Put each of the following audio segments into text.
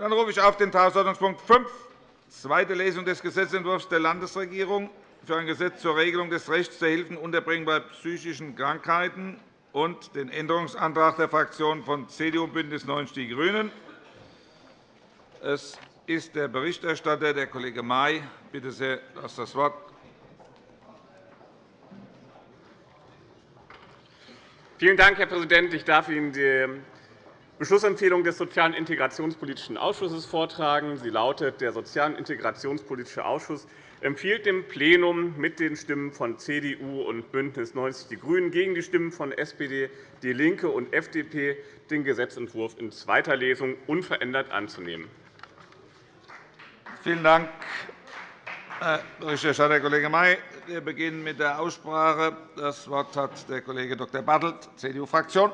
Dann rufe ich auf den Tagesordnungspunkt 5, zweite Lesung des Gesetzentwurfs der Landesregierung für ein Gesetz zur Regelung des Rechts zur Hilfenunterbringung bei psychischen Krankheiten und den Änderungsantrag der Fraktionen von CDU und BÜNDNIS 90 die GRÜNEN. Es ist der Berichterstatter, der Kollege May. Bitte sehr, du hast das Wort. Vielen Dank, Herr Präsident. Ich darf Ihnen die Beschlussempfehlung des Sozialen Integrationspolitischen Ausschusses vortragen. Sie lautet, der Soziale Integrationspolitische Ausschuss empfiehlt dem Plenum mit den Stimmen von CDU und BÜNDNIS 90 die GRÜNEN gegen die Stimmen von SPD, DIE LINKE und FDP den Gesetzentwurf in zweiter Lesung unverändert anzunehmen. Vielen Dank, Herr Berichterstatter Kollege May. Wir beginnen mit der Aussprache. Das Wort hat der Kollege Dr. Bartelt, CDU-Fraktion.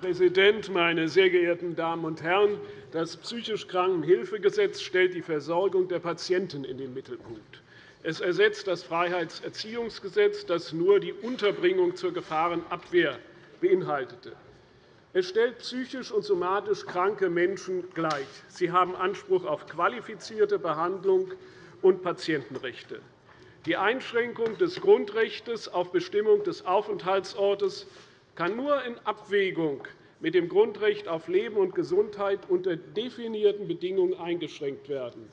Präsident, meine sehr geehrten Damen und Herren! Das psychisch Krankenhilfegesetz stellt die Versorgung der Patienten in den Mittelpunkt. Es ersetzt das Freiheitserziehungsgesetz, das nur die Unterbringung zur Gefahrenabwehr beinhaltete. Es stellt psychisch und somatisch kranke Menschen gleich. Sie haben Anspruch auf qualifizierte Behandlung und Patientenrechte. Die Einschränkung des Grundrechts auf Bestimmung des Aufenthaltsortes kann nur in Abwägung mit dem Grundrecht auf Leben und Gesundheit unter definierten Bedingungen eingeschränkt werden.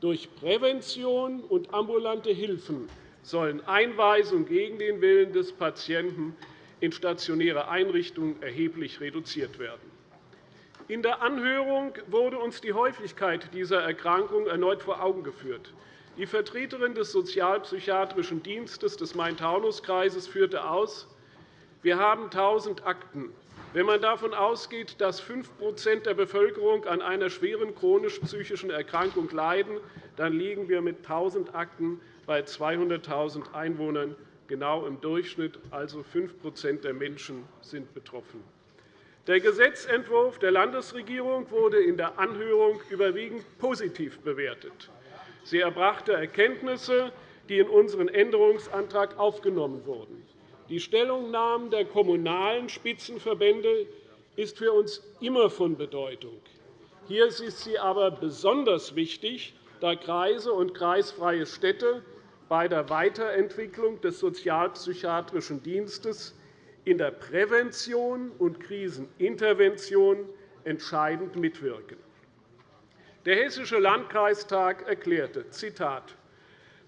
Durch Prävention und ambulante Hilfen sollen Einweisungen gegen den Willen des Patienten in stationäre Einrichtungen erheblich reduziert werden. In der Anhörung wurde uns die Häufigkeit dieser Erkrankung erneut vor Augen geführt. Die Vertreterin des Sozialpsychiatrischen Dienstes des Main-Taunus-Kreises führte aus, wir haben 1.000 Akten. Wenn man davon ausgeht, dass 5% der Bevölkerung an einer schweren chronisch-psychischen Erkrankung leiden, dann liegen wir mit 1.000 Akten bei 200.000 Einwohnern genau im Durchschnitt, also 5% der Menschen sind betroffen. Der Gesetzentwurf der Landesregierung wurde in der Anhörung überwiegend positiv bewertet. Sie erbrachte Erkenntnisse, die in unseren Änderungsantrag aufgenommen wurden. Die Stellungnahmen der kommunalen Spitzenverbände ist für uns immer von Bedeutung. Hier ist sie aber besonders wichtig, da Kreise und kreisfreie Städte bei der Weiterentwicklung des sozialpsychiatrischen Dienstes in der Prävention und Krisenintervention entscheidend mitwirken. Der Hessische Landkreistag erklärte, Zitat,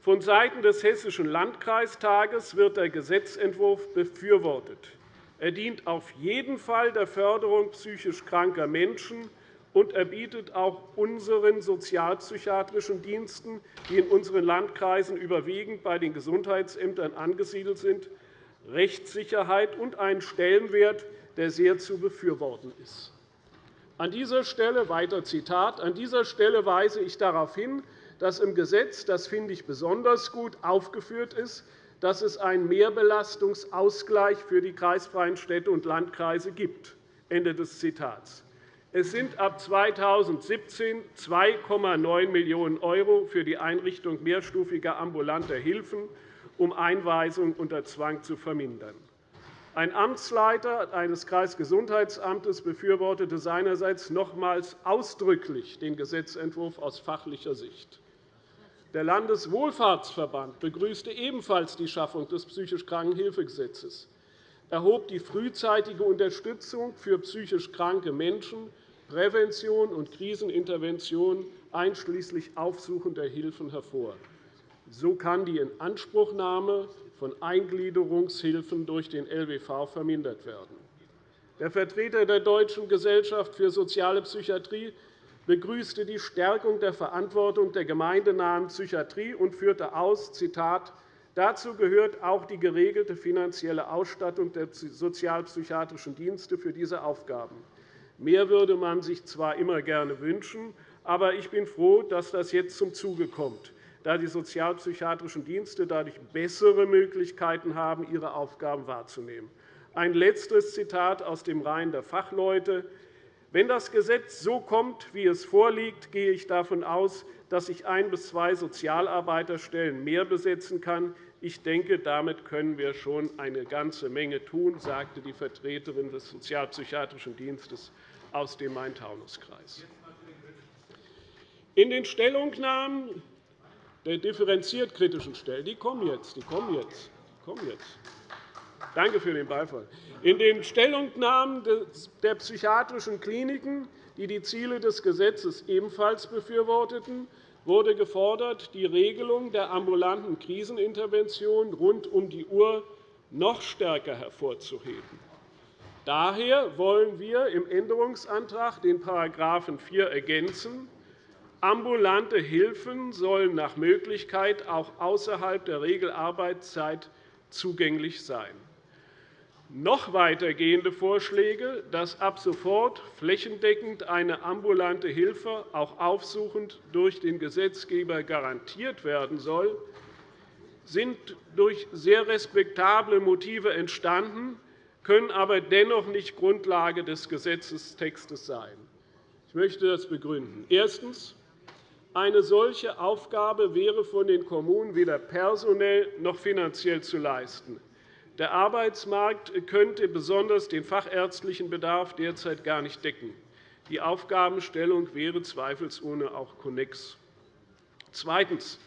Vonseiten des Hessischen Landkreistages wird der Gesetzentwurf befürwortet. Er dient auf jeden Fall der Förderung psychisch kranker Menschen, und er bietet auch unseren sozialpsychiatrischen Diensten, die in unseren Landkreisen überwiegend bei den Gesundheitsämtern angesiedelt sind, Rechtssicherheit und einen Stellenwert, der sehr zu befürworten ist. An dieser Stelle weiter Zitat, an dieser Stelle weise ich darauf hin, dass im Gesetz, das finde ich besonders gut, aufgeführt ist, dass es einen Mehrbelastungsausgleich für die kreisfreien Städte und Landkreise gibt. Ende des Zitats. Es sind ab 2017 2,9 Millionen € für die Einrichtung mehrstufiger ambulanter Hilfen, um Einweisungen unter Zwang zu vermindern. Ein Amtsleiter eines Kreisgesundheitsamtes befürwortete seinerseits nochmals ausdrücklich den Gesetzentwurf aus fachlicher Sicht. Der Landeswohlfahrtsverband begrüßte ebenfalls die Schaffung des psychisch Krankenhilfegesetzes. Er hob die frühzeitige Unterstützung für psychisch kranke Menschen, Prävention und Krisenintervention einschließlich aufsuchender Hilfen hervor. So kann die Inanspruchnahme von Eingliederungshilfen durch den LWV vermindert werden. Der Vertreter der Deutschen Gesellschaft für Soziale Psychiatrie begrüßte die Stärkung der Verantwortung der gemeindenahen Psychiatrie und führte aus, Zitat, Dazu gehört auch die geregelte finanzielle Ausstattung der sozialpsychiatrischen Dienste für diese Aufgaben. Mehr würde man sich zwar immer gerne wünschen, aber ich bin froh, dass das jetzt zum Zuge kommt, da die sozialpsychiatrischen Dienste dadurch bessere Möglichkeiten haben, ihre Aufgaben wahrzunehmen. Ein letztes Zitat aus dem Reihen der Fachleute. Wenn das Gesetz so kommt, wie es vorliegt, gehe ich davon aus, dass ich ein bis zwei Sozialarbeiterstellen mehr besetzen kann, Ich denke, damit können wir schon eine ganze Menge tun, sagte die Vertreterin des Sozialpsychiatrischen Dienstes aus dem Main-Taunus-Kreis. In den Stellungnahmen der differenziert kritischen Stellen, die kommen jetzt, die kommen jetzt, die kommen jetzt. Danke für den Beifall. In den Stellungnahmen der psychiatrischen Kliniken, die die Ziele des Gesetzes ebenfalls befürworteten, wurde gefordert, die Regelung der ambulanten Krisenintervention rund um die Uhr noch stärker hervorzuheben. Daher wollen wir im Änderungsantrag den § 4 ergänzen. Ambulante Hilfen sollen nach Möglichkeit auch außerhalb der Regelarbeitszeit zugänglich sein noch weitergehende Vorschläge, dass ab sofort flächendeckend eine ambulante Hilfe auch aufsuchend durch den Gesetzgeber garantiert werden soll, sind durch sehr respektable Motive entstanden, können aber dennoch nicht Grundlage des Gesetzestextes sein. Ich möchte das begründen. Erstens. Eine solche Aufgabe wäre von den Kommunen weder personell noch finanziell zu leisten. Der Arbeitsmarkt könnte besonders den fachärztlichen Bedarf derzeit gar nicht decken. Die Aufgabenstellung wäre zweifelsohne auch konnex. Zweitens.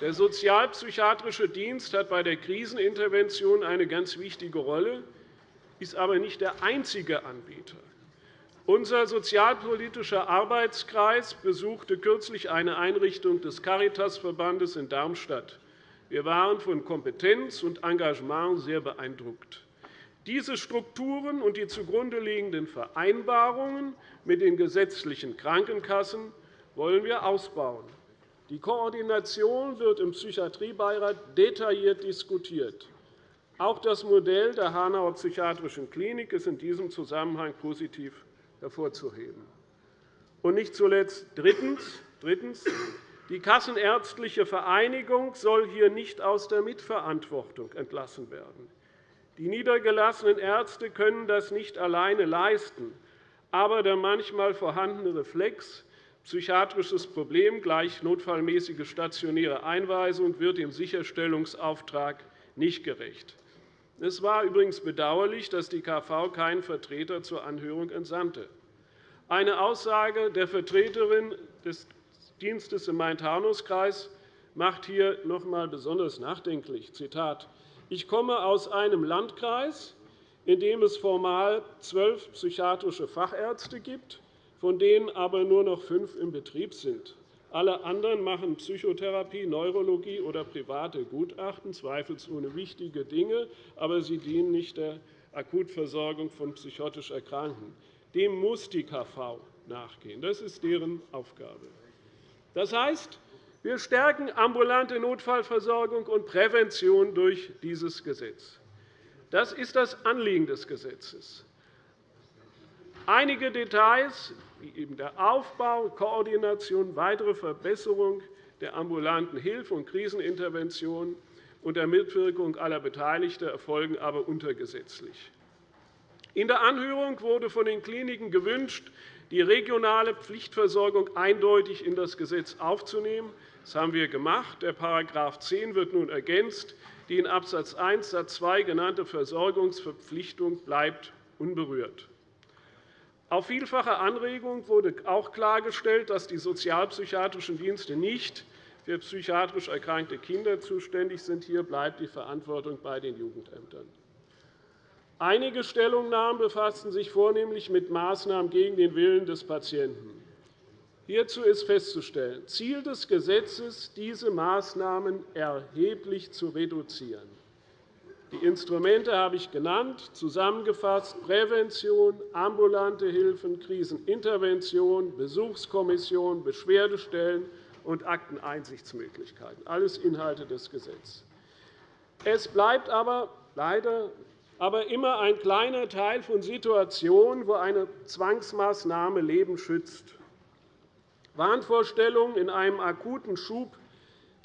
Der sozialpsychiatrische Dienst hat bei der Krisenintervention eine ganz wichtige Rolle, ist aber nicht der einzige Anbieter. Unser sozialpolitischer Arbeitskreis besuchte kürzlich eine Einrichtung des Caritasverbandes in Darmstadt. Wir waren von Kompetenz und Engagement sehr beeindruckt. Diese Strukturen und die zugrunde liegenden Vereinbarungen mit den gesetzlichen Krankenkassen wollen wir ausbauen. Die Koordination wird im Psychiatriebeirat detailliert diskutiert. Auch das Modell der Hanauer Psychiatrischen Klinik ist in diesem Zusammenhang positiv hervorzuheben. Und nicht zuletzt drittens. Die Kassenärztliche Vereinigung soll hier nicht aus der Mitverantwortung entlassen werden. Die niedergelassenen Ärzte können das nicht alleine leisten. Aber der manchmal vorhandene Reflex, psychiatrisches Problem gleich notfallmäßige stationäre Einweisung, wird dem Sicherstellungsauftrag nicht gerecht. Es war übrigens bedauerlich, dass die KV keinen Vertreter zur Anhörung entsandte. Eine Aussage der Vertreterin des Dienstes im Main-Taunus-Kreis macht hier noch einmal besonders nachdenklich. Zitat, ich komme aus einem Landkreis, in dem es formal zwölf psychiatrische Fachärzte gibt, von denen aber nur noch fünf im Betrieb sind. Alle anderen machen Psychotherapie, Neurologie oder private Gutachten, zweifelsohne wichtige Dinge, aber sie dienen nicht der Akutversorgung von psychotisch Erkrankten. Dem muss die KV nachgehen. Das ist deren Aufgabe. Das heißt, wir stärken ambulante Notfallversorgung und Prävention durch dieses Gesetz. Das ist das Anliegen des Gesetzes. Einige Details, wie eben der Aufbau, Koordination, weitere Verbesserung der ambulanten Hilfe und Krisenintervention unter Mitwirkung aller Beteiligten erfolgen aber untergesetzlich. In der Anhörung wurde von den Kliniken gewünscht, die regionale Pflichtversorgung eindeutig in das Gesetz aufzunehmen. Das haben wir gemacht. Der § 10 wird nun ergänzt. Die in Abs. 1 Satz 2 genannte Versorgungsverpflichtung bleibt unberührt. Auf vielfache Anregung wurde auch klargestellt, dass die sozialpsychiatrischen Dienste nicht für psychiatrisch erkrankte Kinder zuständig sind. Hier bleibt die Verantwortung bei den Jugendämtern. Einige Stellungnahmen befassten sich vornehmlich mit Maßnahmen gegen den Willen des Patienten. Hierzu ist festzustellen, Ziel des Gesetzes, diese Maßnahmen erheblich zu reduzieren. Die Instrumente habe ich genannt, zusammengefasst Prävention, ambulante Hilfen, Krisenintervention, Besuchskommission, Beschwerdestellen und Akteneinsichtsmöglichkeiten, alles Inhalte des Gesetzes. Es bleibt aber leider aber immer ein kleiner Teil von Situationen, wo eine Zwangsmaßnahme Leben schützt. Wahnvorstellungen in einem akuten Schub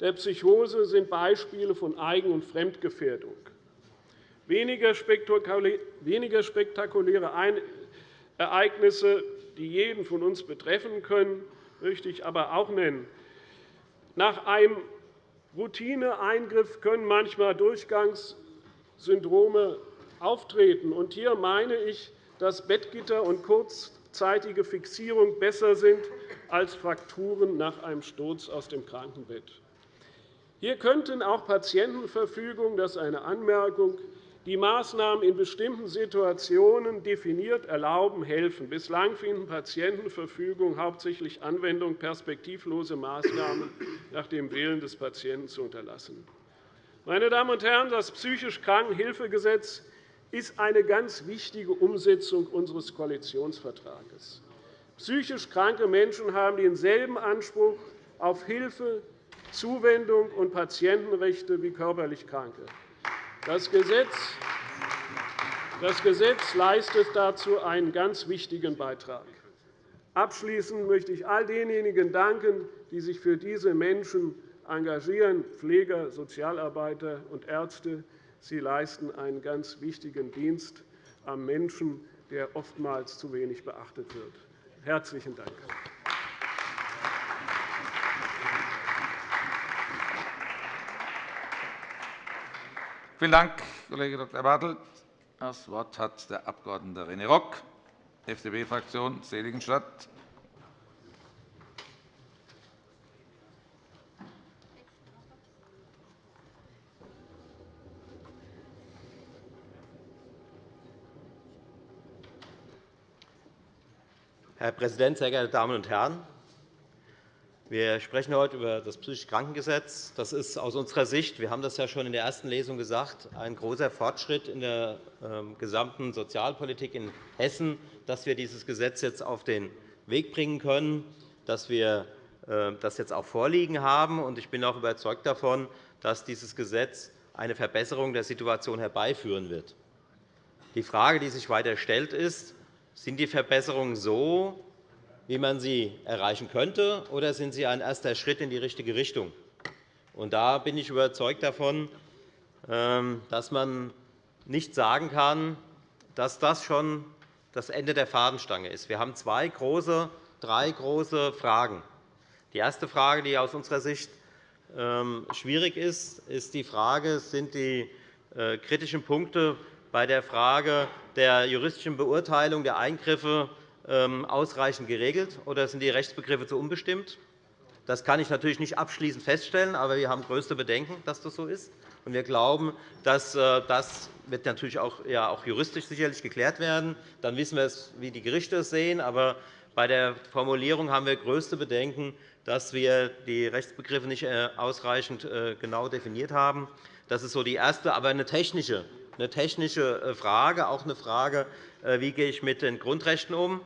der Psychose sind Beispiele von Eigen- und Fremdgefährdung. Weniger spektakuläre Ereignisse, die jeden von uns betreffen können, möchte ich aber auch nennen. Nach einem Routineeingriff können manchmal Durchgangssyndrome auftreten. hier meine ich, dass Bettgitter und kurzzeitige Fixierung besser sind als Frakturen nach einem Sturz aus dem Krankenbett. Hier könnten auch Patientenverfügungen, das ist eine Anmerkung, die Maßnahmen in bestimmten Situationen definiert erlauben, helfen. Bislang finden Patientenverfügungen hauptsächlich Anwendung, perspektivlose Maßnahmen nach dem Willen des Patienten zu unterlassen. Meine Damen und Herren, das psychisch Krankenhilfegesetz ist eine ganz wichtige Umsetzung unseres Koalitionsvertrages. Psychisch kranke Menschen haben denselben Anspruch auf Hilfe, Zuwendung und Patientenrechte wie körperlich Kranke. Das Gesetz leistet dazu einen ganz wichtigen Beitrag. Abschließend möchte ich all denjenigen danken, die sich für diese Menschen engagieren, Pfleger, Sozialarbeiter und Ärzte. Sie leisten einen ganz wichtigen Dienst am Menschen, der oftmals zu wenig beachtet wird. Herzlichen Dank. Vielen Dank, Kollege Dr. Bartelt. Das Wort hat der Abg. René Rock, FDP-Fraktion, Seligenstadt. Herr Präsident, sehr geehrte Damen und Herren! Wir sprechen heute über das psychische Krankengesetz. Das ist aus unserer Sicht, wir haben das ja schon in der ersten Lesung gesagt, ein großer Fortschritt in der ähm, gesamten Sozialpolitik in Hessen, dass wir dieses Gesetz jetzt auf den Weg bringen können, dass wir äh, das jetzt auch vorliegen haben. Ich bin auch überzeugt davon, dass dieses Gesetz eine Verbesserung der Situation herbeiführen wird. Die Frage, die sich weiter stellt, ist, sind die Verbesserungen so, wie man sie erreichen könnte, oder sind sie ein erster Schritt in die richtige Richtung? Da bin ich überzeugt davon, ähm, dass man nicht sagen kann, dass das schon das Ende der Fadenstange ist. Wir haben zwei große, drei große Fragen. Die erste Frage, die aus unserer Sicht ähm, schwierig ist, ist die Frage, sind die äh, kritischen Punkte bei der Frage der juristischen Beurteilung der Eingriffe ähm, ausreichend geregelt, oder sind die Rechtsbegriffe zu unbestimmt? Das kann ich natürlich nicht abschließend feststellen, aber wir haben größte Bedenken, dass das so ist. Wir glauben, dass äh, das wird natürlich auch, ja, auch juristisch sicherlich geklärt werden. Dann wissen wir, wie die Gerichte es sehen. Aber bei der Formulierung haben wir größte Bedenken, dass wir die Rechtsbegriffe nicht äh, ausreichend äh, genau definiert haben. Das ist so die erste, aber eine technische, eine technische Frage, auch eine Frage, wie gehe ich mit den Grundrechten um.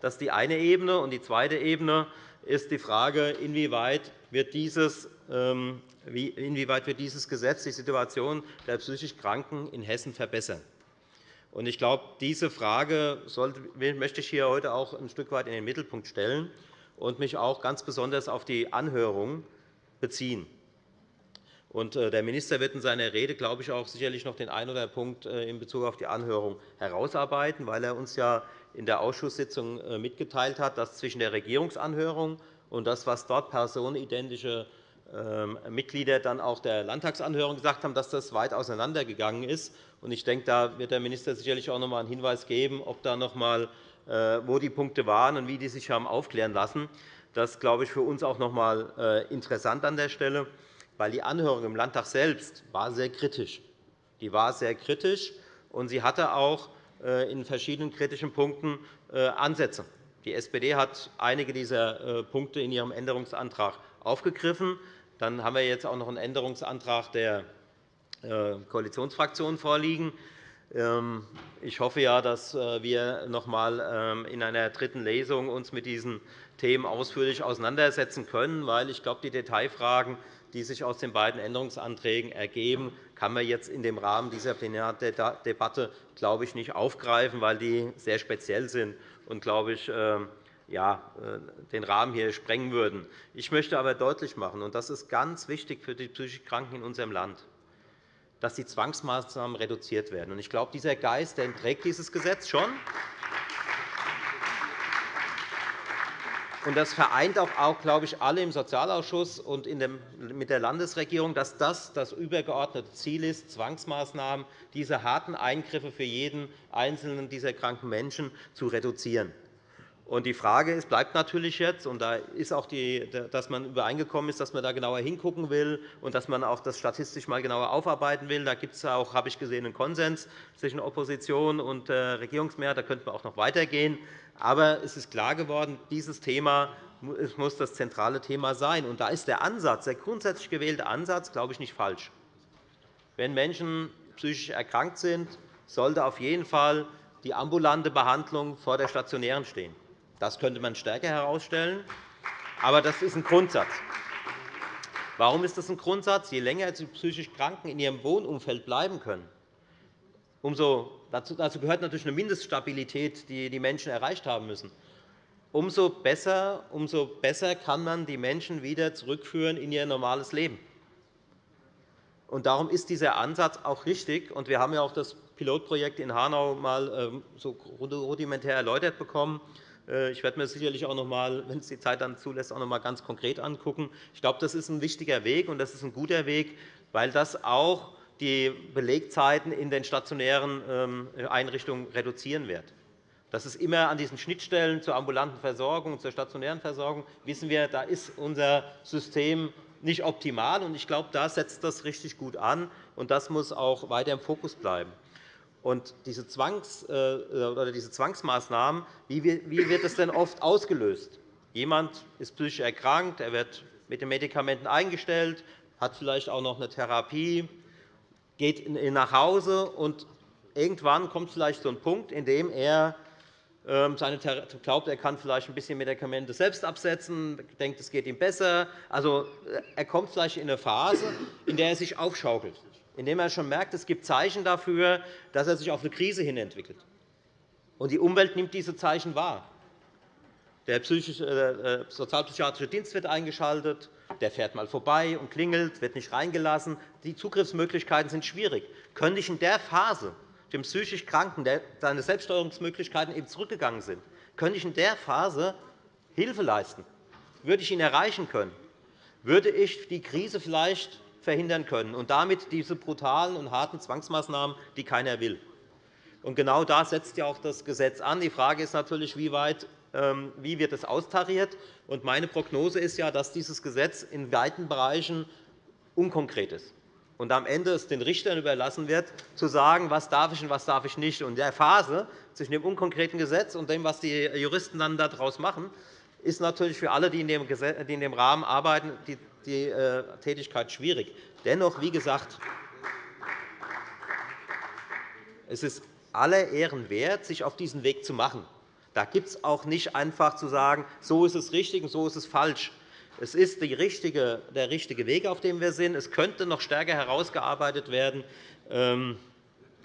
Das ist die eine Ebene. Und die zweite Ebene ist die Frage, inwieweit wird dieses, ähm, inwieweit wird dieses Gesetz die Situation der psychisch Kranken in Hessen verbessern. Ich glaube, diese Frage möchte ich hier heute auch ein Stück weit in den Mittelpunkt stellen und mich auch ganz besonders auf die Anhörung beziehen. Äh, der Minister wird in seiner Rede, glaube ich, auch sicherlich noch den einen oder anderen Punkt äh, in Bezug auf die Anhörung herausarbeiten, weil er uns ja in der Ausschusssitzung äh, mitgeteilt hat, dass zwischen der Regierungsanhörung und das, was dort personenidentische ähm, Mitglieder dann auch der Landtagsanhörung gesagt haben, dass das weit auseinandergegangen ist. Ich denke, da wird der Minister sicherlich auch noch einmal einen Hinweis geben, ob da noch einmal, wo die Punkte waren und wie die sich haben aufklären lassen. Das ist, glaube ich, für uns auch noch einmal interessant an der Stelle, weil die Anhörung im Landtag selbst war sehr kritisch. Die war sehr kritisch, und sie hatte auch äh, in verschiedenen kritischen Punkten äh, Ansätze. Die SPD hat einige dieser äh, Punkte in ihrem Änderungsantrag aufgegriffen. Dann haben wir jetzt auch noch einen Änderungsantrag der Koalitionsfraktionen vorliegen. Ähm, ich hoffe, ja, dass wir uns noch einmal ähm, in einer dritten Lesung uns mit diesen Themen ausführlich auseinandersetzen können, weil ich glaube, die Detailfragen die sich aus den beiden Änderungsanträgen ergeben, kann man jetzt in dem Rahmen dieser Plenardebatte glaube ich, nicht aufgreifen, weil die sehr speziell sind und glaube ich, ähm, ja, äh, den Rahmen hier sprengen würden. Ich möchte aber deutlich machen, und das ist ganz wichtig für die psychisch Kranken in unserem Land, dass die Zwangsmaßnahmen reduziert werden. Ich glaube, dieser Geist der trägt dieses Gesetz schon. Und das vereint auch, glaube ich, alle im Sozialausschuss und mit der Landesregierung, dass das das übergeordnete Ziel ist, Zwangsmaßnahmen, diese harten Eingriffe für jeden einzelnen dieser kranken Menschen zu reduzieren. Die Frage ist, bleibt natürlich jetzt, und da ist auch die, dass man übereingekommen ist, dass man da genauer hingucken will und dass man auch das statistisch mal genauer aufarbeiten will. Da gibt es auch, habe ich gesehen, einen Konsens zwischen Opposition und äh, Regierungsmehrheit. Da könnte man auch noch weitergehen. Aber es ist klar geworden, dieses Thema muss das zentrale Thema sein. Und da ist der Ansatz, der grundsätzlich gewählte Ansatz, glaube ich, nicht falsch. Wenn Menschen psychisch erkrankt sind, sollte auf jeden Fall die ambulante Behandlung vor der stationären stehen. Das könnte man stärker herausstellen. Aber das ist ein Grundsatz. Warum ist das ein Grundsatz? Je länger die psychisch Kranken in ihrem Wohnumfeld bleiben können, umso, dazu, gehört natürlich eine Mindeststabilität, die die Menschen erreicht haben müssen. Umso besser, umso besser kann man die Menschen wieder zurückführen in ihr normales Leben. Und darum ist dieser Ansatz auch richtig. Und wir haben ja auch das Pilotprojekt in Hanau mal ähm, so rudimentär erläutert bekommen. Äh, ich werde mir sicherlich auch noch einmal, wenn es die Zeit dann zulässt, auch noch einmal ganz konkret angucken. Ich glaube, das ist ein wichtiger Weg, und das ist ein guter Weg, weil das auch die Belegzeiten in den stationären ähm, Einrichtungen reduzieren wird. Das ist immer an diesen Schnittstellen zur ambulanten Versorgung und zur stationären Versorgung, wissen wir, da ist unser System nicht optimal. Ich glaube, da setzt das richtig gut an, und das muss auch weiter im Fokus bleiben. Und diese, Zwangs, äh, oder diese Zwangsmaßnahmen, wie wird das denn oft ausgelöst? Jemand ist psychisch erkrankt, er wird mit den Medikamenten eingestellt, hat vielleicht auch noch eine Therapie, geht nach Hause und irgendwann kommt vielleicht so ein Punkt, in dem er ähm, seine glaubt, er kann vielleicht ein bisschen Medikamente selbst absetzen, denkt, es geht ihm besser. Also, äh, er kommt vielleicht in eine Phase, in der er sich aufschaukelt indem er schon merkt, es gibt Zeichen dafür, dass er sich auf eine Krise hin entwickelt. Und die Umwelt nimmt diese Zeichen wahr. Der äh, äh, sozialpsychiatrische Dienst wird eingeschaltet, der fährt einmal vorbei und klingelt, wird nicht reingelassen. Die Zugriffsmöglichkeiten sind schwierig. Könnte ich in der Phase dem psychisch Kranken, der seine Selbststeuerungsmöglichkeiten eben zurückgegangen sind, könnte ich in der Phase Hilfe leisten? Würde ich ihn erreichen können? Würde ich die Krise vielleicht verhindern können und damit diese brutalen und harten Zwangsmaßnahmen, die keiner will. Genau da setzt ja auch das Gesetz an. Die Frage ist natürlich, wie weit wie wird es austariert? Meine Prognose ist, ja, dass dieses Gesetz in weiten Bereichen unkonkret ist und am Ende es den Richtern überlassen wird, zu sagen, was darf ich und was darf ich nicht. In der Phase zwischen dem unkonkreten Gesetz und dem, was die Juristen dann daraus machen, ist natürlich für alle, die in dem Rahmen arbeiten, die äh, Tätigkeit schwierig. Dennoch, wie gesagt, es ist aller Ehren wert, sich auf diesen Weg zu machen. Da gibt es auch nicht einfach zu sagen, so ist es richtig und so ist es falsch. Es ist der richtige Weg, auf dem wir sind. Es könnte noch stärker herausgearbeitet werden. Ähm,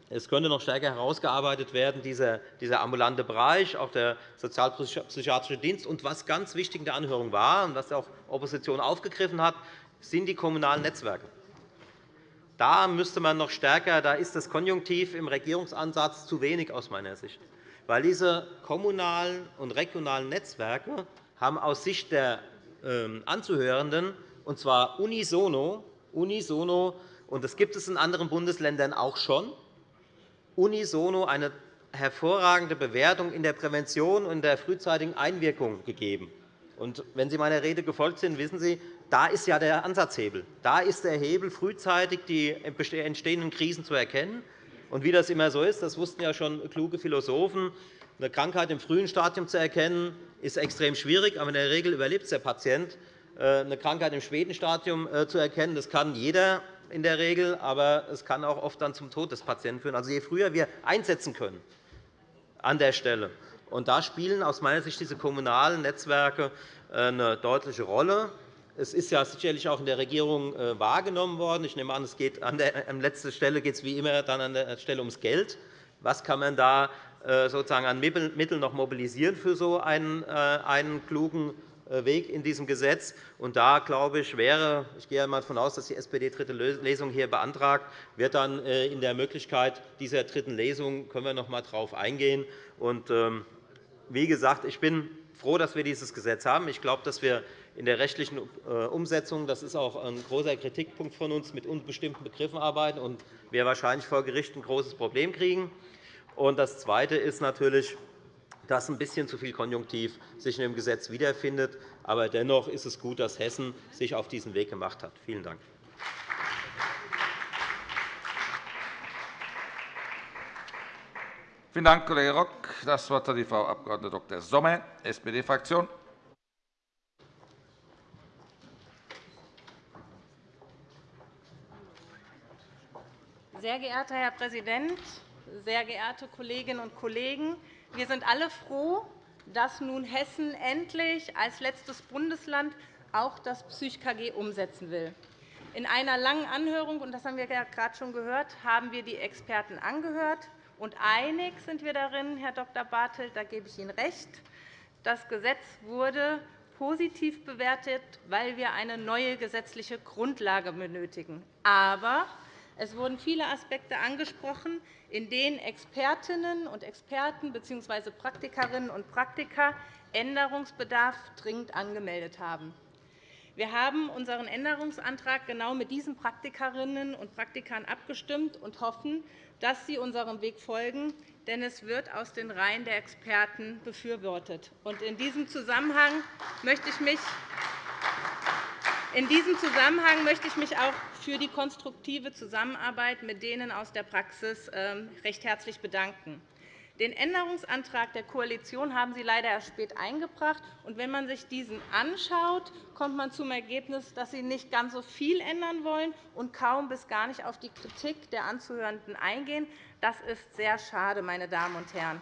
es könnte noch stärker herausgearbeitet werden, dieser, ambulante Bereich, auch der sozialpsychiatrische Dienst. Und was ganz wichtig in der Anhörung war und was auch Opposition aufgegriffen hat, sind die kommunalen Netzwerke. Da müsste man noch stärker, da ist das Konjunktiv im Regierungsansatz zu wenig aus meiner Sicht. Weil diese kommunalen und regionalen Netzwerke haben aus Sicht der ähm, Anzuhörenden, und zwar unisono, unisono und das gibt es in anderen Bundesländern auch schon, unisono eine hervorragende Bewertung in der Prävention und der frühzeitigen Einwirkung gegeben. Und wenn Sie meiner Rede gefolgt sind, wissen Sie, da ist ja der Ansatzhebel. Da ist der Hebel, frühzeitig die entstehenden Krisen zu erkennen. Und wie das immer so ist, das wussten ja schon kluge Philosophen, eine Krankheit im frühen Stadium zu erkennen, ist extrem schwierig, aber in der Regel überlebt der Patient. Äh, eine Krankheit im späten Stadium äh, zu erkennen, das kann jeder in der Regel, aber es kann auch oft dann zum Tod des Patienten führen. Also, je früher wir einsetzen können an der Stelle, und da spielen aus meiner Sicht diese kommunalen Netzwerke äh, eine deutliche Rolle. Es ist ja sicherlich auch in der Regierung äh, wahrgenommen worden. Ich nehme an, es geht an, der, an letzter Stelle geht es wie immer dann an der Stelle ums Geld. Was kann man da äh, sozusagen an Mitteln noch mobilisieren für so einen, einen klugen äh, Weg in diesem Gesetz. Und da glaube ich, wäre, ich gehe einmal davon aus, dass die SPD dritte Lesung hier beantragt, wird dann äh, in der Möglichkeit dieser dritten Lesung können wir noch einmal darauf eingehen. Und, ähm, wie gesagt, ich bin froh, dass wir dieses Gesetz haben. Ich glaube, dass wir in der rechtlichen äh, Umsetzung, das ist auch ein großer Kritikpunkt von uns, mit unbestimmten Begriffen arbeiten und wir wahrscheinlich vor Gericht ein großes Problem kriegen. Und das Zweite ist natürlich, dass ein bisschen zu viel Konjunktiv sich in dem Gesetz wiederfindet. Aber dennoch ist es gut, dass Hessen sich auf diesen Weg gemacht hat. Vielen Dank. Vielen Dank, Kollege Rock. Das Wort hat die Frau Abg. Dr. Sommer, SPD-Fraktion. Sehr geehrter Herr Präsident, sehr geehrte Kolleginnen und Kollegen! Wir sind alle froh, dass nun Hessen endlich als letztes Bundesland auch das PsychKG umsetzen will. In einer langen Anhörung, und das haben wir ja gerade schon gehört, haben wir die Experten angehört. Und einig sind wir darin, Herr Dr. Bartelt, da gebe ich Ihnen recht. Das Gesetz wurde positiv bewertet, weil wir eine neue gesetzliche Grundlage benötigen. Aber es wurden viele Aspekte angesprochen, in denen Expertinnen und Experten bzw. Praktikerinnen und Praktiker Änderungsbedarf dringend angemeldet haben. Wir haben unseren Änderungsantrag genau mit diesen Praktikerinnen und Praktikern abgestimmt und hoffen, dass sie unserem Weg folgen, denn es wird aus den Reihen der Experten befürwortet. In diesem Zusammenhang möchte ich mich in diesem Zusammenhang möchte ich mich auch für die konstruktive Zusammenarbeit mit denen aus der Praxis ähm, recht herzlich bedanken. Den Änderungsantrag der Koalition haben Sie leider erst spät eingebracht. wenn man sich diesen anschaut, kommt man zum Ergebnis, dass Sie nicht ganz so viel ändern wollen und kaum bis gar nicht auf die Kritik der Anzuhörenden eingehen. Das ist sehr schade, meine Damen und Herren.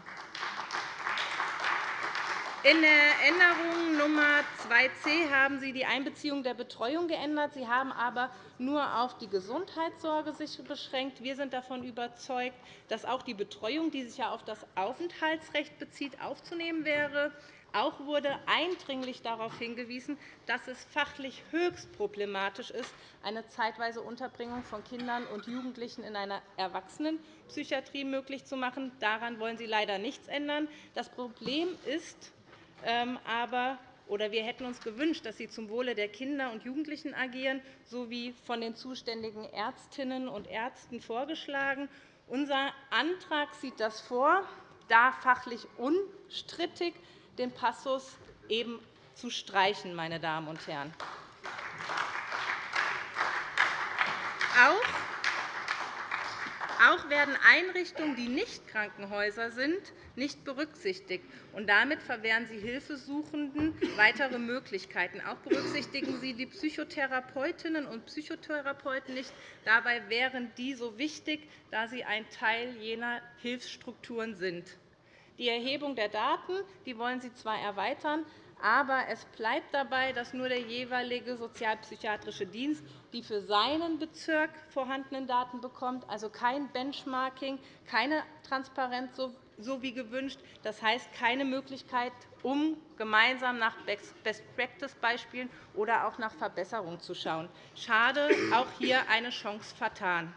In der Änderung Nummer 2c haben Sie die Einbeziehung der Betreuung geändert. Sie haben aber nur auf die Gesundheitssorge sich beschränkt. Wir sind davon überzeugt, dass auch die Betreuung, die sich auf das Aufenthaltsrecht bezieht, aufzunehmen wäre. Auch wurde eindringlich darauf hingewiesen, dass es fachlich höchst problematisch ist, eine zeitweise Unterbringung von Kindern und Jugendlichen in einer Erwachsenenpsychiatrie möglich zu machen. Daran wollen Sie leider nichts ändern. Das Problem ist, aber oder wir hätten uns gewünscht, dass Sie zum Wohle der Kinder und Jugendlichen agieren, so wie von den zuständigen Ärztinnen und Ärzten vorgeschlagen. Unser Antrag sieht das vor, da fachlich unstrittig den Passus eben zu streichen. Meine Damen und Herren. Auch werden Einrichtungen, die nicht Krankenhäuser sind, nicht berücksichtigt. Und damit verwehren Sie Hilfesuchenden weitere Möglichkeiten. Auch berücksichtigen Sie die Psychotherapeutinnen und Psychotherapeuten nicht. Dabei wären die so wichtig, da sie ein Teil jener Hilfsstrukturen sind. Die Erhebung der Daten die wollen Sie zwar erweitern, aber es bleibt dabei, dass nur der jeweilige sozialpsychiatrische Dienst die für seinen Bezirk vorhandenen Daten bekommt, also kein Benchmarking, keine Transparenz, wie gewünscht. Das heißt, keine Möglichkeit, um gemeinsam nach Best-Practice-Beispielen oder auch nach Verbesserungen zu schauen. Schade, auch hier eine Chance vertan.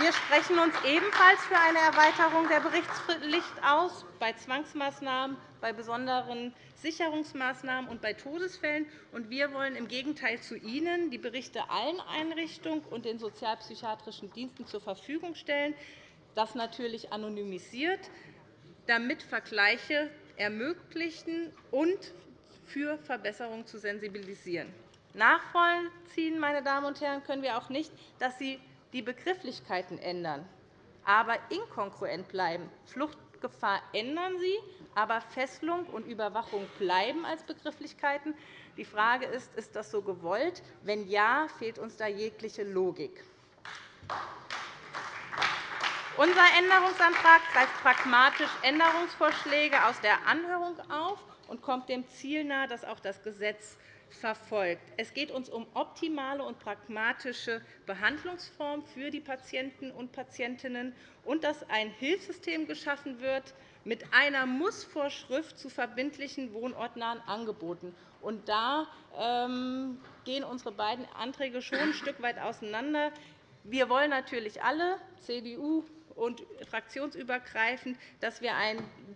Wir sprechen uns ebenfalls für eine Erweiterung der Berichtspflicht aus bei Zwangsmaßnahmen, bei besonderen Sicherungsmaßnahmen und bei Todesfällen. Wir wollen im Gegenteil zu Ihnen die Berichte allen Einrichtungen und den sozialpsychiatrischen Diensten zur Verfügung stellen, das natürlich anonymisiert, damit Vergleiche ermöglichen und für Verbesserungen zu sensibilisieren. Nachvollziehen meine Damen und Herren, können wir auch nicht, dass Sie die Begrifflichkeiten ändern, aber inkongruent bleiben. Fluchtgefahr ändern Sie, aber Fesselung und Überwachung bleiben als Begrifflichkeiten. Die Frage ist, ist das so gewollt? Wenn ja, fehlt uns da jegliche Logik. Unser Änderungsantrag greift pragmatisch Änderungsvorschläge aus der Anhörung auf und kommt dem Ziel nahe, dass auch das Gesetz verfolgt. Es geht uns um optimale und pragmatische Behandlungsformen für die Patienten und Patientinnen und dass ein Hilfssystem geschaffen wird mit einer Mussvorschrift zu verbindlichen wohnortnahen Angeboten. Und da ähm, gehen unsere beiden Anträge schon ein Stück weit auseinander. Wir wollen natürlich alle, CDU und fraktionsübergreifend, dass wir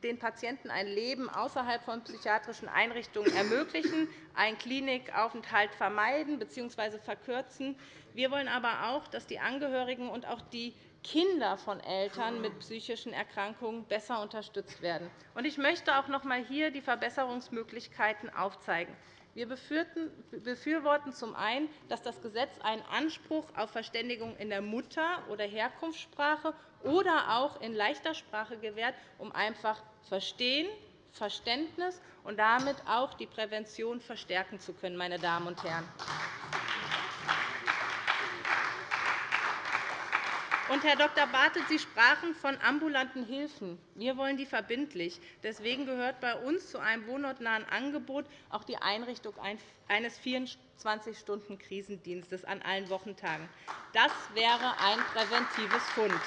den Patienten ein Leben außerhalb von psychiatrischen Einrichtungen ermöglichen, einen Klinikaufenthalt vermeiden bzw. verkürzen. Wir wollen aber auch, dass die Angehörigen und auch die Kinder von Eltern mit psychischen Erkrankungen besser unterstützt werden. Ich möchte auch noch einmal hier die Verbesserungsmöglichkeiten aufzeigen. Wir befürworten zum einen, dass das Gesetz einen Anspruch auf Verständigung in der Mutter- oder Herkunftssprache oder auch in leichter Sprache gewährt, um einfach Verstehen, Verständnis und damit auch die Prävention verstärken zu können. Meine Damen und Herren. Und, Herr Dr. Bartelt, Sie sprachen von ambulanten Hilfen. Wir wollen die verbindlich. Deswegen gehört bei uns zu einem wohnortnahen Angebot auch die Einrichtung eines 24-Stunden-Krisendienstes an allen Wochentagen. Das wäre ein präventives Fund.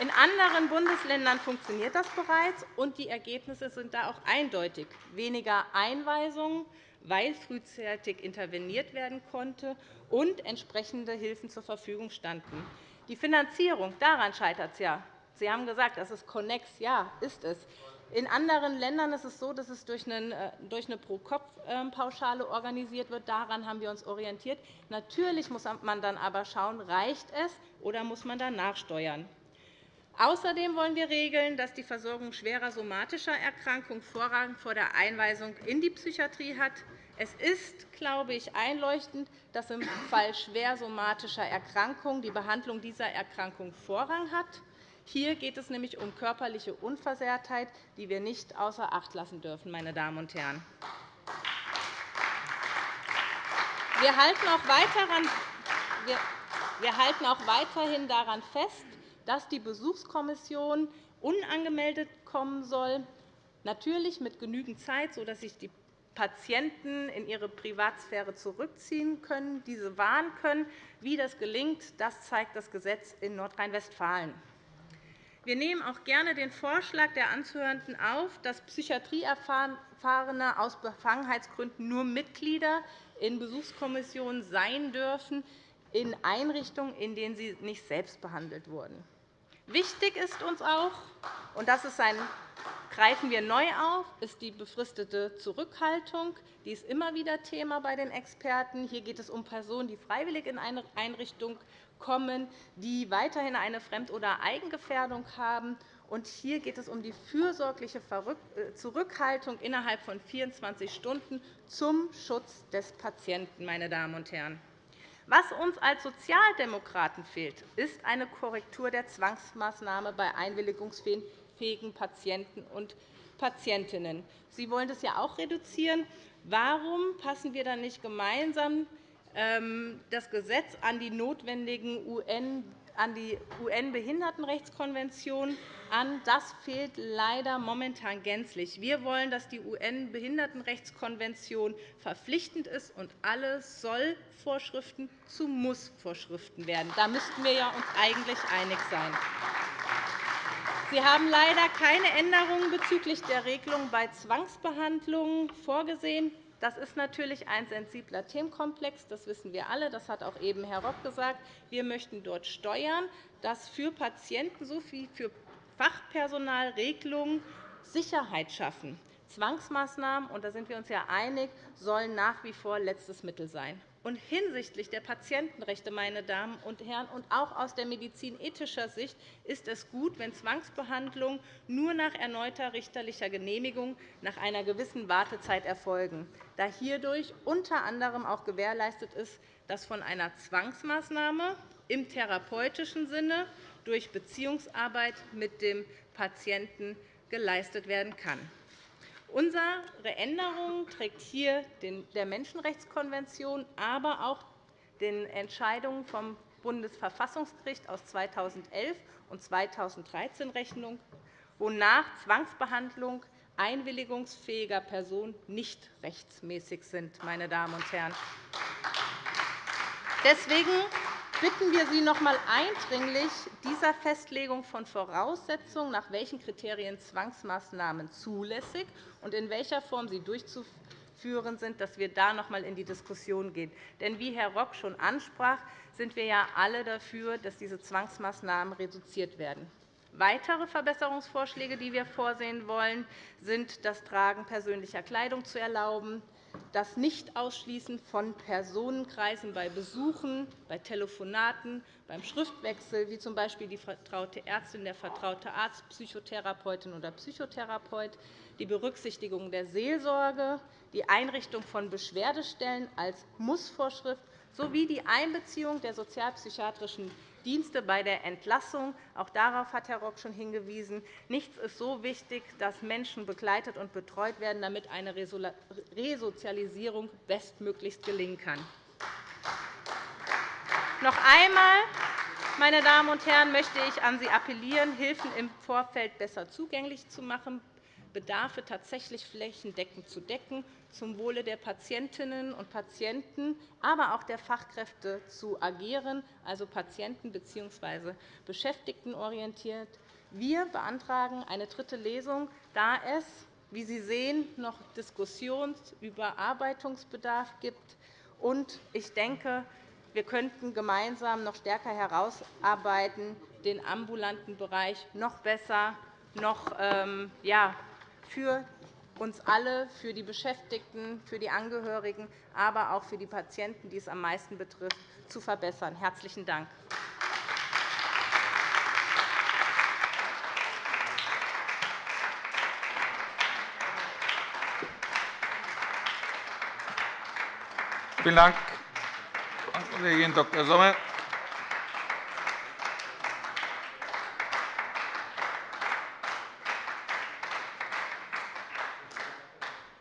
In anderen Bundesländern funktioniert das bereits, und die Ergebnisse sind da auch eindeutig. Weniger Einweisungen, weil frühzeitig interveniert werden konnte und entsprechende Hilfen zur Verfügung standen. Die Finanzierung, daran scheitert es ja. Sie haben gesagt, das ist Connex. Ja, ist es. In anderen Ländern ist es so, dass es durch eine Pro-Kopf-Pauschale organisiert wird. Daran haben wir uns orientiert. Natürlich muss man dann aber schauen, reicht es oder muss man dann nachsteuern. Außerdem wollen wir regeln, dass die Versorgung schwerer somatischer Erkrankungen Vorrang vor der Einweisung in die Psychiatrie hat. Es ist, glaube ich, einleuchtend, dass im Fall schwer somatischer Erkrankungen die Behandlung dieser Erkrankung Vorrang hat. Hier geht es nämlich um körperliche Unversehrtheit, die wir nicht außer Acht lassen dürfen. Meine Damen und Herren. Wir halten auch weiterhin daran fest, dass die Besuchskommission unangemeldet kommen soll, natürlich mit genügend Zeit, sodass sich die Patienten in ihre Privatsphäre zurückziehen können, diese wahren können. Wie das gelingt, das zeigt das Gesetz in Nordrhein-Westfalen. Wir nehmen auch gerne den Vorschlag der Anzuhörenden auf, dass Psychiatrieerfahrene aus Befangenheitsgründen nur Mitglieder in Besuchskommissionen sein dürfen, in Einrichtungen, in denen sie nicht selbst behandelt wurden. Wichtig ist uns auch, und das ist ein greifen wir neu auf, ist die befristete Zurückhaltung. Die ist immer wieder Thema bei den Experten. Hier geht es um Personen, die freiwillig in eine Einrichtung kommen, die weiterhin eine Fremd- oder Eigengefährdung haben. Und hier geht es um die fürsorgliche äh, Zurückhaltung innerhalb von 24 Stunden zum Schutz des Patienten. Meine Damen und Herren. Was uns als Sozialdemokraten fehlt, ist eine Korrektur der Zwangsmaßnahme bei einwilligungsfähigen fähigen Patienten und Patientinnen. Sie wollen das ja auch reduzieren. Warum passen wir dann nicht gemeinsam ähm, das Gesetz an die notwendigen UN an die UN-Behindertenrechtskonvention an. Das fehlt leider momentan gänzlich. Wir wollen, dass die UN-Behindertenrechtskonvention verpflichtend ist und alle Soll-Vorschriften zu Muss-Vorschriften werden. Da müssten wir uns eigentlich einig sein. Sie haben leider keine Änderungen bezüglich der Regelung bei Zwangsbehandlungen vorgesehen. Das ist natürlich ein sensibler Themenkomplex. Das wissen wir alle. Das hat auch eben Herr Rock gesagt. Wir möchten dort steuern, dass für Patienten sowie für Fachpersonal Regelungen Sicherheit schaffen. Zwangsmaßnahmen, und da sind wir uns ja einig, sollen nach wie vor letztes Mittel sein. Und hinsichtlich der Patientenrechte, meine Damen und Herren, und auch aus der medizinethischer Sicht ist es gut, wenn Zwangsbehandlungen nur nach erneuter richterlicher Genehmigung nach einer gewissen Wartezeit erfolgen, da hierdurch unter anderem auch gewährleistet ist, dass von einer Zwangsmaßnahme im therapeutischen Sinne durch Beziehungsarbeit mit dem Patienten geleistet werden kann. Unsere Änderung trägt hier der Menschenrechtskonvention, aber auch den Entscheidungen vom Bundesverfassungsgericht aus 2011 und 2013 Rechnung, wonach Zwangsbehandlung einwilligungsfähiger Personen nicht rechtsmäßig sind. Meine Damen und Herren. Deswegen bitten wir Sie noch einmal eindringlich, dieser Festlegung von Voraussetzungen, nach welchen Kriterien Zwangsmaßnahmen zulässig und in welcher Form sie durchzuführen sind, dass wir da noch einmal in die Diskussion gehen. Denn wie Herr Rock schon ansprach, sind wir ja alle dafür, dass diese Zwangsmaßnahmen reduziert werden. Weitere Verbesserungsvorschläge, die wir vorsehen wollen, sind, das Tragen persönlicher Kleidung zu erlauben, das Nicht-Ausschließen von Personenkreisen bei Besuchen, bei Telefonaten, beim Schriftwechsel, wie z. B. die vertraute Ärztin, der vertraute Arzt, Psychotherapeutin oder Psychotherapeut, die Berücksichtigung der Seelsorge, die Einrichtung von Beschwerdestellen als Mussvorschrift sowie die Einbeziehung der sozialpsychiatrischen Dienste bei der Entlassung. Auch darauf hat Herr Rock schon hingewiesen. Nichts ist so wichtig, dass Menschen begleitet und betreut werden, damit eine Resozialisierung bestmöglichst gelingen kann. Noch einmal, meine Damen und Herren, möchte ich an Sie appellieren, Hilfen im Vorfeld besser zugänglich zu machen, Bedarfe tatsächlich flächendeckend zu decken, zum Wohle der Patientinnen und Patienten, aber auch der Fachkräfte zu agieren, also patienten- bzw. beschäftigtenorientiert. Wir beantragen eine dritte Lesung, da es, wie Sie sehen, noch Diskussions- und Überarbeitungsbedarf gibt. Ich denke, wir könnten gemeinsam noch stärker herausarbeiten, den ambulanten Bereich noch besser, noch ähm, ja, für uns alle, für die Beschäftigten, für die Angehörigen, aber auch für die Patienten, die es am meisten betrifft, zu verbessern. – Herzlichen Dank. Vielen Dank, Frau Kollegin Dr. Sommer.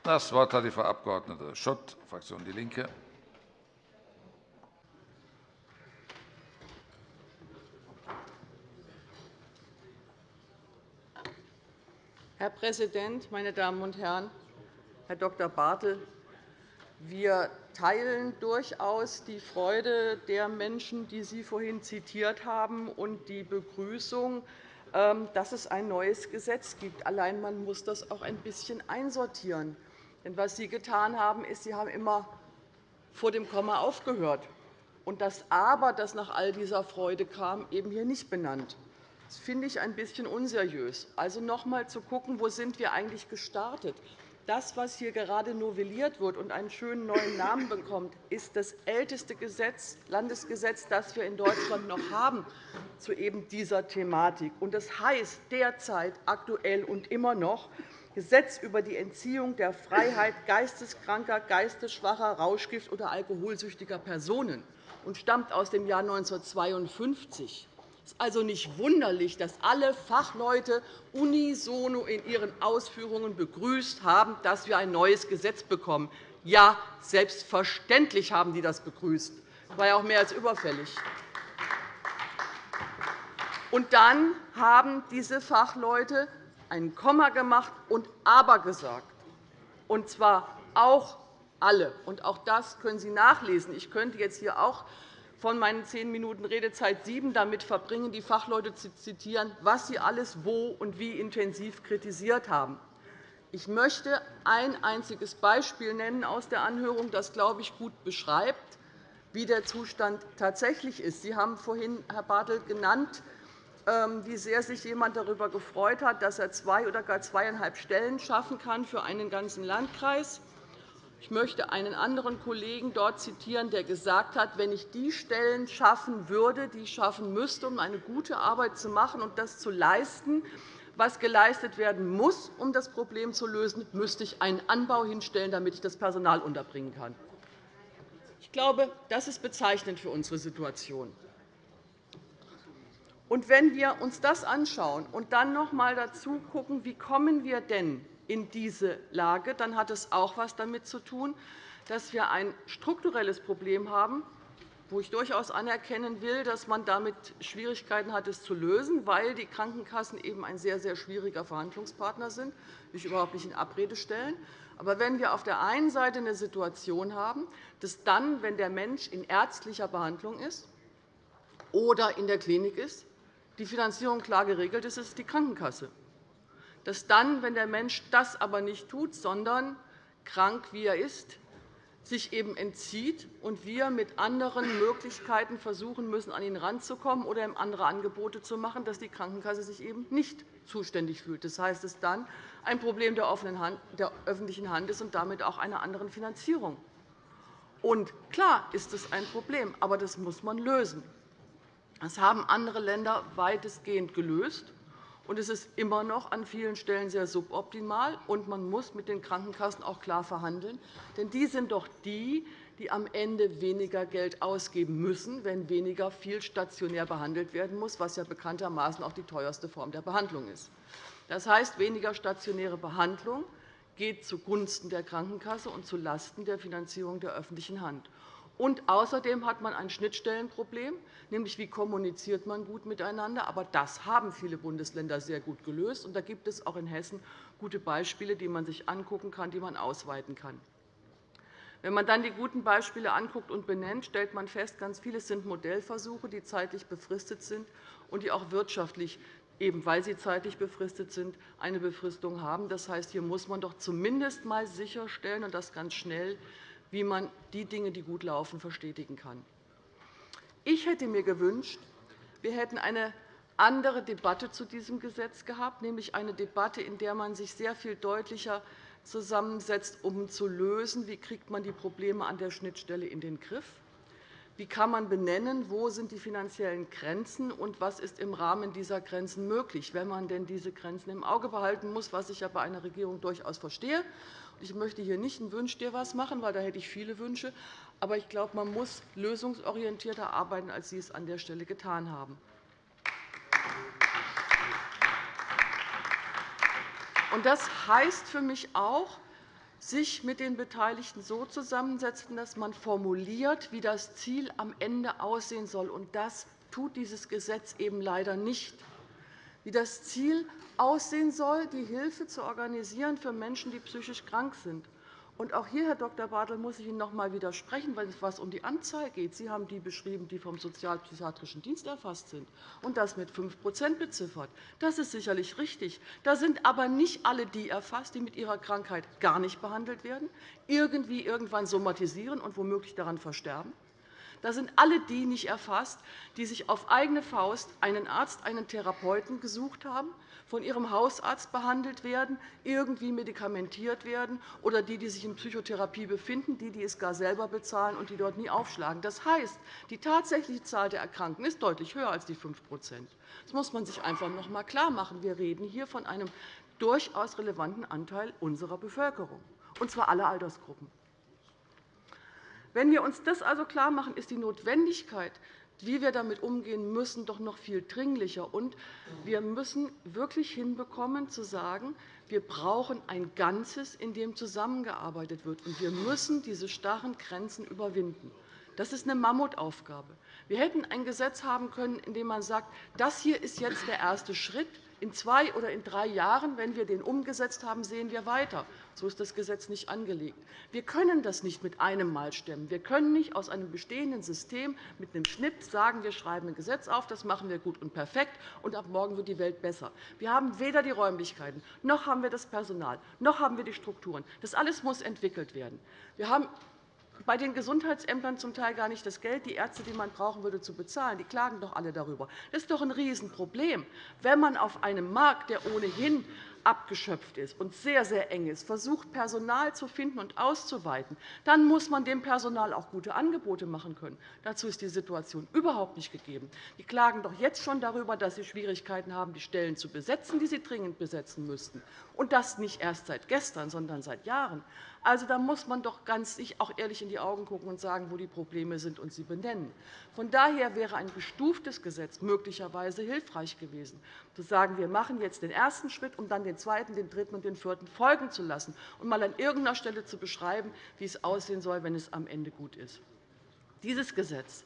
Das Wort hat die Frau Abg. Schott, Fraktion DIE LINKE. Herr Präsident, meine Damen und Herren! Herr Dr. Bartel, wir teilen durchaus die Freude der Menschen, die Sie vorhin zitiert haben, und die Begrüßung, ähm, dass es ein neues Gesetz gibt. Allein man muss das auch ein bisschen einsortieren. Denn was Sie getan haben, ist, Sie haben immer vor dem Komma aufgehört und das Aber, das nach all dieser Freude kam, eben hier nicht benannt. Das finde ich ein bisschen unseriös. Also noch einmal zu schauen, wo sind wir eigentlich gestartet. Das, was hier gerade novelliert wird und einen schönen neuen Namen bekommt, ist das älteste Gesetz, Landesgesetz, das wir in Deutschland noch haben zu eben dieser Thematik. Das heißt derzeit, aktuell und immer noch Gesetz über die Entziehung der Freiheit geisteskranker, geistesschwacher, rauschgift- oder alkoholsüchtiger Personen und stammt aus dem Jahr 1952. Es ist also nicht wunderlich, dass alle Fachleute unisono in ihren Ausführungen begrüßt haben, dass wir ein neues Gesetz bekommen. Ja, selbstverständlich haben die das begrüßt. Das war ja auch mehr als überfällig. Und dann haben diese Fachleute ein Komma gemacht und Aber gesagt, und zwar auch alle. Und auch das können Sie nachlesen. Ich könnte jetzt hier auch von meinen zehn Minuten Redezeit sieben damit verbringen, die Fachleute zu zitieren, was sie alles wo und wie intensiv kritisiert haben. Ich möchte ein einziges Beispiel nennen aus der Anhörung, das, glaube ich, gut beschreibt, wie der Zustand tatsächlich ist. Sie haben vorhin, Herr Bartelt, genannt, wie sehr sich jemand darüber gefreut hat, dass er zwei oder gar zweieinhalb Stellen schaffen kann für einen ganzen Landkreis. Ich möchte einen anderen Kollegen dort zitieren, der gesagt hat, wenn ich die Stellen schaffen würde, die ich schaffen müsste, um eine gute Arbeit zu machen und das zu leisten, was geleistet werden muss, um das Problem zu lösen, müsste ich einen Anbau hinstellen, damit ich das Personal unterbringen kann. Ich glaube, das ist bezeichnend für unsere Situation. Und wenn wir uns das anschauen und dann noch einmal dazu schauen, wie kommen wir denn in diese Lage, dann hat es auch etwas damit zu tun, dass wir ein strukturelles Problem haben, wo ich durchaus anerkennen will, dass man damit Schwierigkeiten hat, es zu lösen, weil die Krankenkassen eben ein sehr, sehr schwieriger Verhandlungspartner sind, ich überhaupt nicht in Abrede stellen. Aber wenn wir auf der einen Seite eine Situation haben, dass dann, wenn der Mensch in ärztlicher Behandlung ist oder in der Klinik ist, die Finanzierung klar geregelt ist, ist die Krankenkasse. Dass dann, wenn der Mensch das aber nicht tut, sondern krank wie er ist, sich eben entzieht und wir mit anderen Möglichkeiten versuchen müssen, an ihn ranzukommen oder ihm andere Angebote zu machen, dass die Krankenkasse sich eben nicht zuständig fühlt. Das heißt, es dann ein Problem der öffentlichen Hand ist und damit auch einer anderen Finanzierung. Und klar ist es ein Problem, aber das muss man lösen. Das haben andere Länder weitestgehend gelöst. Und es ist immer noch an vielen Stellen sehr suboptimal, und man muss mit den Krankenkassen auch klar verhandeln. Denn die sind doch die, die am Ende weniger Geld ausgeben müssen, wenn weniger viel stationär behandelt werden muss, was ja bekanntermaßen auch die teuerste Form der Behandlung ist. Das heißt, weniger stationäre Behandlung geht zugunsten der Krankenkasse und zulasten der Finanzierung der öffentlichen Hand. Und außerdem hat man ein Schnittstellenproblem, nämlich wie kommuniziert man gut miteinander. Aber das haben viele Bundesländer sehr gut gelöst. Und da gibt es auch in Hessen gute Beispiele, die man sich angucken kann, die man ausweiten kann. Wenn man dann die guten Beispiele anguckt und benennt, stellt man fest, ganz vieles sind Modellversuche, die zeitlich befristet sind und die auch wirtschaftlich, eben weil sie zeitlich befristet sind, eine Befristung haben. Das heißt, hier muss man doch zumindest einmal sicherstellen, und das ganz schnell, wie man die Dinge, die gut laufen, verstetigen kann. Ich hätte mir gewünscht, wir hätten eine andere Debatte zu diesem Gesetz gehabt, nämlich eine Debatte, in der man sich sehr viel deutlicher zusammensetzt, um zu lösen, wie kriegt man die Probleme an der Schnittstelle in den Griff wie kann man benennen, wo sind die finanziellen Grenzen und was ist im Rahmen dieser Grenzen möglich, wenn man denn diese Grenzen im Auge behalten muss, was ich ja bei einer Regierung durchaus verstehe. Ich möchte hier nicht ein Wünsch dir was machen, weil da hätte ich viele Wünsche. Aber ich glaube, man muss lösungsorientierter arbeiten, als Sie es an der Stelle getan haben. Das heißt für mich auch, sich mit den Beteiligten so zusammensetzen, dass man formuliert, wie das Ziel am Ende aussehen soll. Und das tut dieses Gesetz eben leider nicht. Wie das Ziel aussehen soll, die Hilfe zu organisieren für Menschen, die psychisch krank sind. Und auch hier, Herr Dr. Bartel, muss ich Ihnen noch einmal widersprechen, weil es um die Anzahl geht. Sie haben die beschrieben, die vom Sozialpsychiatrischen Dienst erfasst sind, und das mit 5% beziffert. Das ist sicherlich richtig. Da sind aber nicht alle die erfasst, die mit ihrer Krankheit gar nicht behandelt werden, irgendwie irgendwann somatisieren und womöglich daran versterben. Da sind alle die nicht erfasst, die sich auf eigene Faust einen Arzt, einen Therapeuten gesucht haben, von ihrem Hausarzt behandelt werden, irgendwie medikamentiert werden, oder die, die sich in Psychotherapie befinden, die, die es gar selber bezahlen und die dort nie aufschlagen. Das heißt, die tatsächliche Zahl der Erkrankten ist deutlich höher als die 5% Das muss man sich einfach noch einmal klarmachen. Wir reden hier von einem durchaus relevanten Anteil unserer Bevölkerung, und zwar aller Altersgruppen. Wenn wir uns das also klarmachen, ist die Notwendigkeit, wie wir damit umgehen müssen, doch noch viel dringlicher. Und wir müssen wirklich hinbekommen, zu sagen, wir brauchen ein Ganzes, in dem zusammengearbeitet wird. Und wir müssen diese starren Grenzen überwinden. Das ist eine Mammutaufgabe. Wir hätten ein Gesetz haben können, in dem man sagt, das hier ist jetzt der erste Schritt. In zwei oder in drei Jahren, wenn wir den umgesetzt haben, sehen wir weiter. So ist das Gesetz nicht angelegt. Wir können das nicht mit einem Mal stemmen. Wir können nicht aus einem bestehenden System mit einem Schnitt sagen, wir schreiben ein Gesetz auf, das machen wir gut und perfekt, und ab morgen wird die Welt besser. Wir haben weder die Räumlichkeiten, noch haben wir das Personal, noch haben wir die Strukturen. Das alles muss entwickelt werden. Wir haben bei den Gesundheitsämtern zum Teil gar nicht das Geld, die Ärzte, die man brauchen würde, zu bezahlen. Die klagen doch alle darüber. Das ist doch ein Riesenproblem, wenn man auf einem Markt, der ohnehin abgeschöpft ist und sehr, sehr eng ist, versucht, Personal zu finden und auszuweiten, dann muss man dem Personal auch gute Angebote machen können. Dazu ist die Situation überhaupt nicht gegeben. Die klagen doch jetzt schon darüber, dass sie Schwierigkeiten haben, die Stellen zu besetzen, die sie dringend besetzen müssten. Und das nicht erst seit gestern, sondern seit Jahren. Also, da muss man doch ganz sich auch ehrlich in die Augen gucken und sagen, wo die Probleme sind und sie benennen. Von daher wäre ein gestuftes Gesetz möglicherweise hilfreich gewesen, zu sagen, wir machen jetzt den ersten Schritt, um dann den zweiten, den dritten und den vierten folgen zu lassen und mal an irgendeiner Stelle zu beschreiben, wie es aussehen soll, wenn es am Ende gut ist. Dieses Gesetz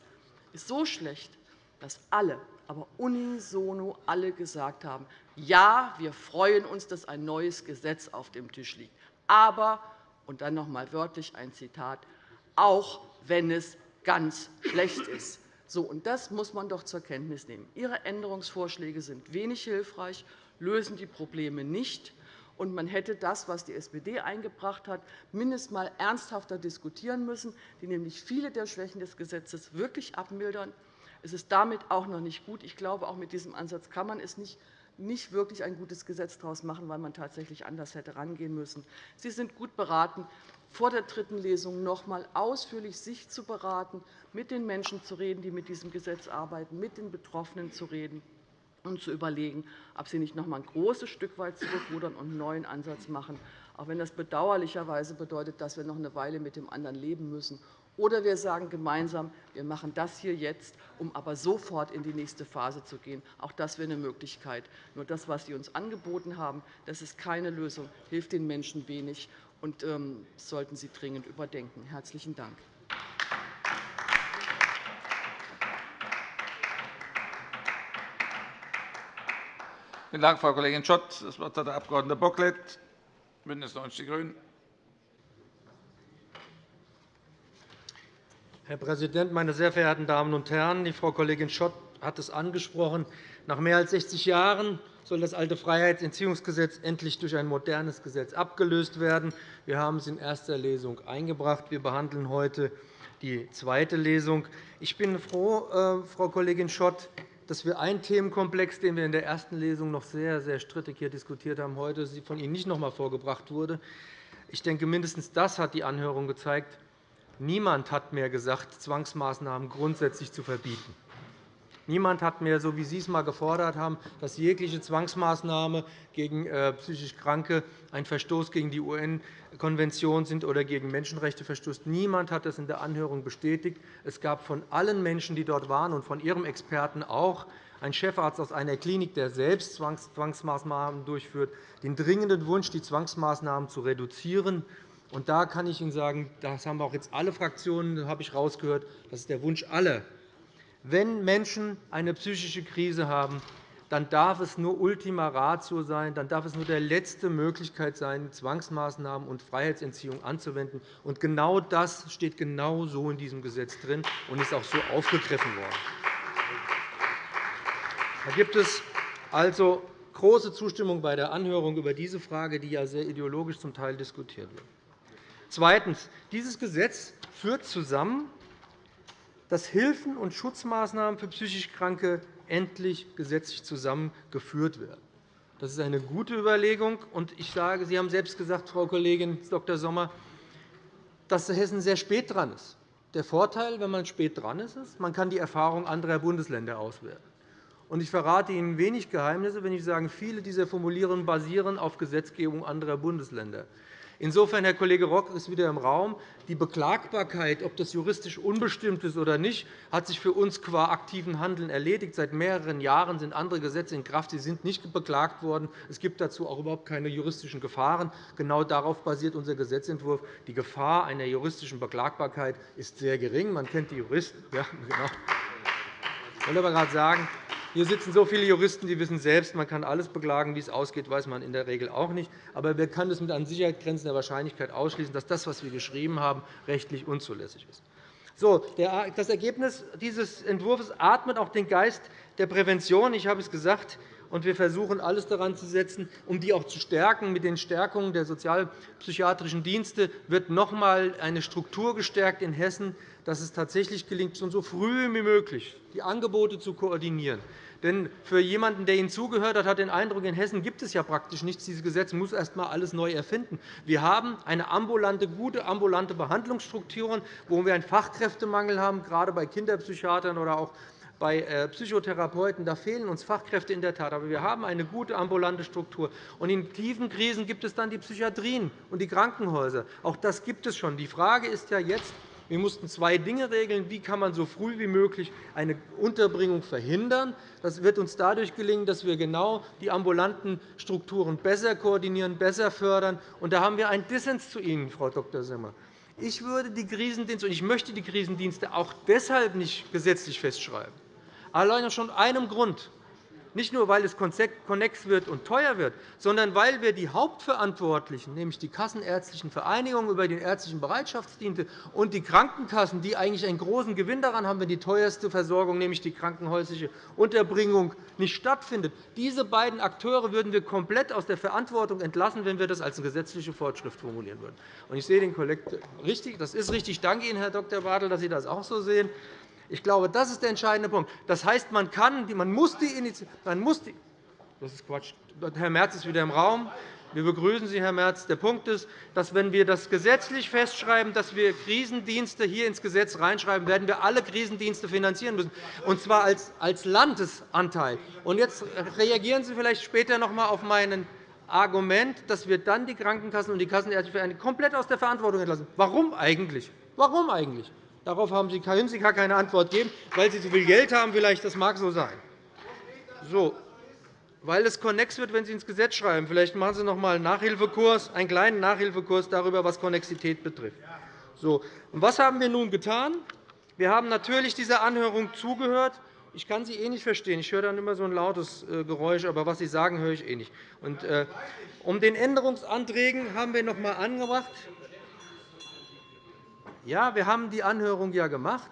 ist so schlecht, dass alle, aber unisono alle gesagt haben, ja, wir freuen uns, dass ein neues Gesetz auf dem Tisch liegt. Aber und dann noch einmal wörtlich ein Zitat, auch wenn es ganz schlecht ist. So, und das muss man doch zur Kenntnis nehmen. Ihre Änderungsvorschläge sind wenig hilfreich, lösen die Probleme nicht. und man hätte das, was die SPD eingebracht hat, mindestens einmal ernsthafter diskutieren müssen, die nämlich viele der Schwächen des Gesetzes wirklich abmildern. Es ist damit auch noch nicht gut. Ich glaube, auch mit diesem Ansatz kann man es nicht nicht wirklich ein gutes Gesetz daraus machen, weil man tatsächlich anders hätte herangehen müssen. Sie sind gut beraten, vor der dritten Lesung noch einmal ausführlich sich zu beraten, mit den Menschen zu reden, die mit diesem Gesetz arbeiten, mit den Betroffenen zu reden und zu überlegen, ob Sie nicht noch einmal ein großes Stück weit zurückrudern und einen neuen Ansatz machen, auch wenn das bedauerlicherweise bedeutet, dass wir noch eine Weile mit dem anderen leben müssen. Oder wir sagen gemeinsam, wir machen das hier jetzt, um aber sofort in die nächste Phase zu gehen. Auch das wäre eine Möglichkeit. Nur das, was Sie uns angeboten haben, das ist keine Lösung, hilft den Menschen wenig und ähm, sollten Sie dringend überdenken. – Herzlichen Dank. Vielen Dank, Frau Kollegin Schott. Das Wort hat der Abg. Bocklet, BÜNDNIS 90 die GRÜNEN. Herr Präsident, meine sehr verehrten Damen und Herren! Die Frau Kollegin Schott hat es angesprochen. Nach mehr als 60 Jahren soll das alte Freiheitsentziehungsgesetz endlich durch ein modernes Gesetz abgelöst werden. Wir haben es in erster Lesung eingebracht. Wir behandeln heute die zweite Lesung. Ich bin froh, äh, Frau Kollegin Schott, dass wir einen Themenkomplex, den wir in der ersten Lesung noch sehr, sehr strittig hier diskutiert haben, heute von Ihnen nicht noch einmal vorgebracht wurde. Ich denke, mindestens das hat die Anhörung gezeigt. Niemand hat mehr gesagt, Zwangsmaßnahmen grundsätzlich zu verbieten. Niemand hat mehr, so wie Sie es einmal gefordert haben, dass jegliche Zwangsmaßnahme gegen äh, psychisch Kranke ein Verstoß gegen die UN-Konvention sind oder gegen Menschenrechte verstößt. Niemand hat das in der Anhörung bestätigt. Es gab von allen Menschen, die dort waren, und von Ihrem Experten auch, ein Chefarzt aus einer Klinik, der selbst Zwangsmaßnahmen durchführt, den dringenden Wunsch, die Zwangsmaßnahmen zu reduzieren. Und da kann ich Ihnen sagen, das haben auch jetzt alle Fraktionen, habe ich herausgehört, das ist der Wunsch aller, wenn Menschen eine psychische Krise haben, dann darf es nur Ultima Ratio sein, dann darf es nur die letzte Möglichkeit sein, Zwangsmaßnahmen und Freiheitsentziehung anzuwenden. Und genau das steht genau so in diesem Gesetz drin und ist auch so aufgegriffen worden. Da gibt es also große Zustimmung bei der Anhörung über diese Frage, die ja sehr ideologisch zum Teil diskutiert wird. Zweitens. Dieses Gesetz führt zusammen dass Hilfen und Schutzmaßnahmen für psychisch Kranke endlich gesetzlich zusammengeführt werden. Das ist eine gute Überlegung. ich sage, Sie haben selbst gesagt, Frau Kollegin Dr. Sommer, dass Hessen sehr spät dran ist. Der Vorteil, wenn man spät dran ist, ist, man kann die Erfahrung anderer Bundesländer auswerten. Ich verrate Ihnen wenig Geheimnisse, wenn ich sage, viele dieser Formulierungen basieren auf Gesetzgebung anderer Bundesländer. Insofern, Herr Kollege Rock, ist wieder im Raum, die Beklagbarkeit, ob das juristisch unbestimmt ist oder nicht, hat sich für uns qua aktiven Handeln erledigt. Seit mehreren Jahren sind andere Gesetze in Kraft. Sie sind nicht beklagt worden. Es gibt dazu auch überhaupt keine juristischen Gefahren. Genau darauf basiert unser Gesetzentwurf. Die Gefahr einer juristischen Beklagbarkeit ist sehr gering. Man kennt die Juristen. Ja, genau. Ich wollte aber gerade sagen, hier sitzen so viele Juristen, die wissen selbst, man kann alles beklagen. Wie es ausgeht, weiß man in der Regel auch nicht. Aber wir können es mit an Sicherheitsgrenzen der Wahrscheinlichkeit ausschließen, dass das, was wir geschrieben haben, rechtlich unzulässig ist. So, das Ergebnis dieses Entwurfs atmet auch den Geist der Prävention. Ich habe es gesagt. Und wir versuchen, alles daran zu setzen, um die auch zu stärken. Mit den Stärkungen der sozialpsychiatrischen Dienste wird noch einmal eine Struktur gestärkt in Hessen, dass es tatsächlich gelingt, schon so früh wie möglich die Angebote zu koordinieren. Denn für jemanden, der Ihnen zugehört hat, hat den Eindruck, in Hessen gibt es ja praktisch nichts. Dieses Gesetz muss erst einmal alles neu erfinden. Wir haben eine ambulante, gute ambulante Behandlungsstrukturen, wo wir einen Fachkräftemangel haben, gerade bei Kinderpsychiatern oder auch bei äh, Psychotherapeuten. Da fehlen uns Fachkräfte in der Tat. Aber wir haben eine gute ambulante Struktur. Und in tiefen Krisen gibt es dann die Psychiatrien und die Krankenhäuser. Auch das gibt es schon. Die Frage ist ja jetzt, wir mussten zwei Dinge regeln. Wie kann man so früh wie möglich eine Unterbringung verhindern? Das wird uns dadurch gelingen, dass wir genau die ambulanten Strukturen besser koordinieren, besser fördern. Und da haben wir einen Dissens zu Ihnen, Frau Dr. Simmer. Ich, würde die Krisendienste, und ich möchte die Krisendienste auch deshalb nicht gesetzlich festschreiben. Allein aus schon einem Grund. Nicht nur, weil es konnex wird und teuer wird, sondern weil wir die Hauptverantwortlichen, nämlich die kassenärztlichen Vereinigungen über den ärztlichen Bereitschaftsdienst und die Krankenkassen, die eigentlich einen großen Gewinn daran haben, wenn die teuerste Versorgung, nämlich die krankenhäusliche Unterbringung, nicht stattfindet. Diese beiden Akteure würden wir komplett aus der Verantwortung entlassen, wenn wir das als gesetzliche Vorschrift formulieren würden. Ich sehe den Kollegen richtig. Das ist richtig. Ich danke Ihnen, Herr Dr. Bartel, dass Sie das auch so sehen. Ich glaube, das ist der entscheidende Punkt. Das heißt, man, kann, man muss die die das ist Quatsch. Herr Merz ist wieder im Raum. Wir begrüßen Sie, Herr Merz. Der Punkt ist, dass, wenn wir das gesetzlich festschreiben, dass wir Krisendienste hier ins Gesetz reinschreiben, werden wir alle Krisendienste finanzieren müssen, und zwar als, Landesanteil. Und jetzt reagieren Sie vielleicht später noch einmal auf mein Argument, dass wir dann die Krankenkassen und die Kassenärztliche komplett aus der Verantwortung entlassen. Warum eigentlich? Warum eigentlich? Darauf haben Sie, können Sie gar keine Antwort geben, weil Sie so viel Geld haben. Vielleicht, das mag so sein. So, weil es konnex wird, wenn Sie ins Gesetz schreiben. Vielleicht machen Sie noch einmal einen Nachhilfekurs, einen kleinen Nachhilfekurs darüber, was Konnexität betrifft. So, und was haben wir nun getan? Wir haben natürlich dieser Anhörung zugehört. Ich kann Sie eh nicht verstehen. Ich höre dann immer so ein lautes äh, Geräusch, aber was Sie sagen, höre ich eh nicht. Und, äh, um den Änderungsanträgen haben wir noch einmal angebracht. Ja, wir haben die Anhörung ja gemacht.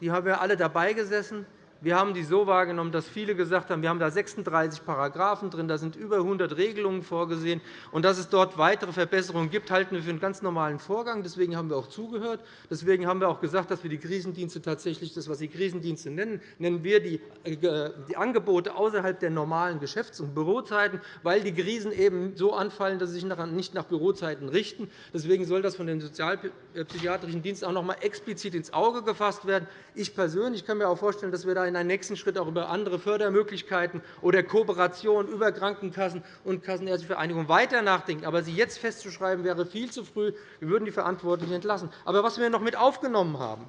Die haben wir alle dabei gesessen. Wir haben die so wahrgenommen, dass viele gesagt haben, wir haben da 36 Paragraphen drin, da sind über 100 Regelungen vorgesehen. Und dass es dort weitere Verbesserungen gibt, halten wir für einen ganz normalen Vorgang. Deswegen haben wir auch zugehört. Deswegen haben wir auch gesagt, dass wir die Krisendienste tatsächlich, das, was Sie Krisendienste nennen, nennen wir die, äh, die Angebote außerhalb der normalen Geschäfts- und Bürozeiten, weil die Krisen eben so anfallen, dass sie sich nicht nach Bürozeiten richten. Deswegen soll das von den sozialpsychiatrischen Diensten auch noch einmal explizit ins Auge gefasst werden. Ich persönlich kann mir auch vorstellen, dass wir da in einem nächsten Schritt auch über andere Fördermöglichkeiten oder Kooperation über Krankenkassen und Kassenärztliche Vereinigungen weiter nachdenken. Aber sie jetzt festzuschreiben, wäre viel zu früh. Wir würden die Verantwortlichen entlassen. Aber was wir noch mit aufgenommen haben,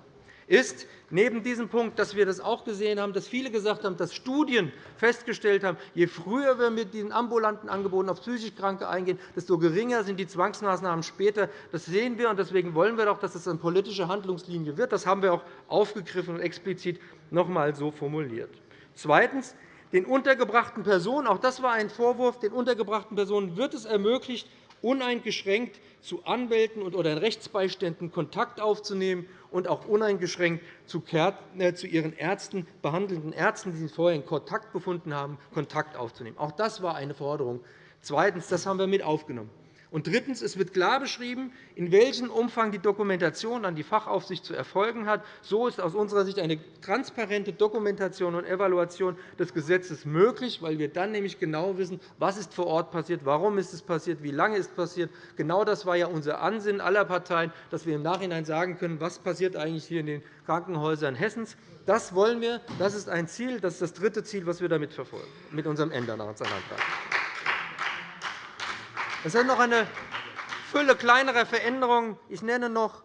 ist neben diesem Punkt, dass wir das auch gesehen haben, dass viele gesagt haben, dass Studien festgestellt haben, je früher wir mit diesen ambulanten Angeboten auf psychisch Kranke eingehen, desto geringer sind die Zwangsmaßnahmen später. Das sehen wir, und deswegen wollen wir doch, dass es eine politische Handlungslinie wird. Das haben wir auch aufgegriffen und explizit noch einmal so formuliert. Zweitens. Den untergebrachten Personen, auch das war ein Vorwurf, den untergebrachten Personen wird es ermöglicht, uneingeschränkt zu Anwälten oder Rechtsbeiständen Kontakt aufzunehmen und auch uneingeschränkt äh, zu ihren Ärzten, behandelnden Ärzten, die sie vorher in Kontakt befunden haben, Kontakt aufzunehmen. Auch das war eine Forderung. Zweitens. Das haben wir mit aufgenommen. Und drittens. Es wird klar beschrieben, in welchem Umfang die Dokumentation an die Fachaufsicht zu erfolgen hat. So ist aus unserer Sicht eine transparente Dokumentation und Evaluation des Gesetzes möglich, weil wir dann nämlich genau wissen, was ist vor Ort passiert, warum ist es passiert, wie lange ist es passiert. Genau das war ja unser Ansinnen aller Parteien, dass wir im Nachhinein sagen können, was passiert eigentlich hier in den Krankenhäusern Hessens. Das wollen wir. Das ist ein Ziel. Das ist das dritte Ziel, das wir damit verfolgen, mit unserem Änderungsantrag. Es ist noch eine Fülle kleinerer Veränderungen. Ich nenne noch,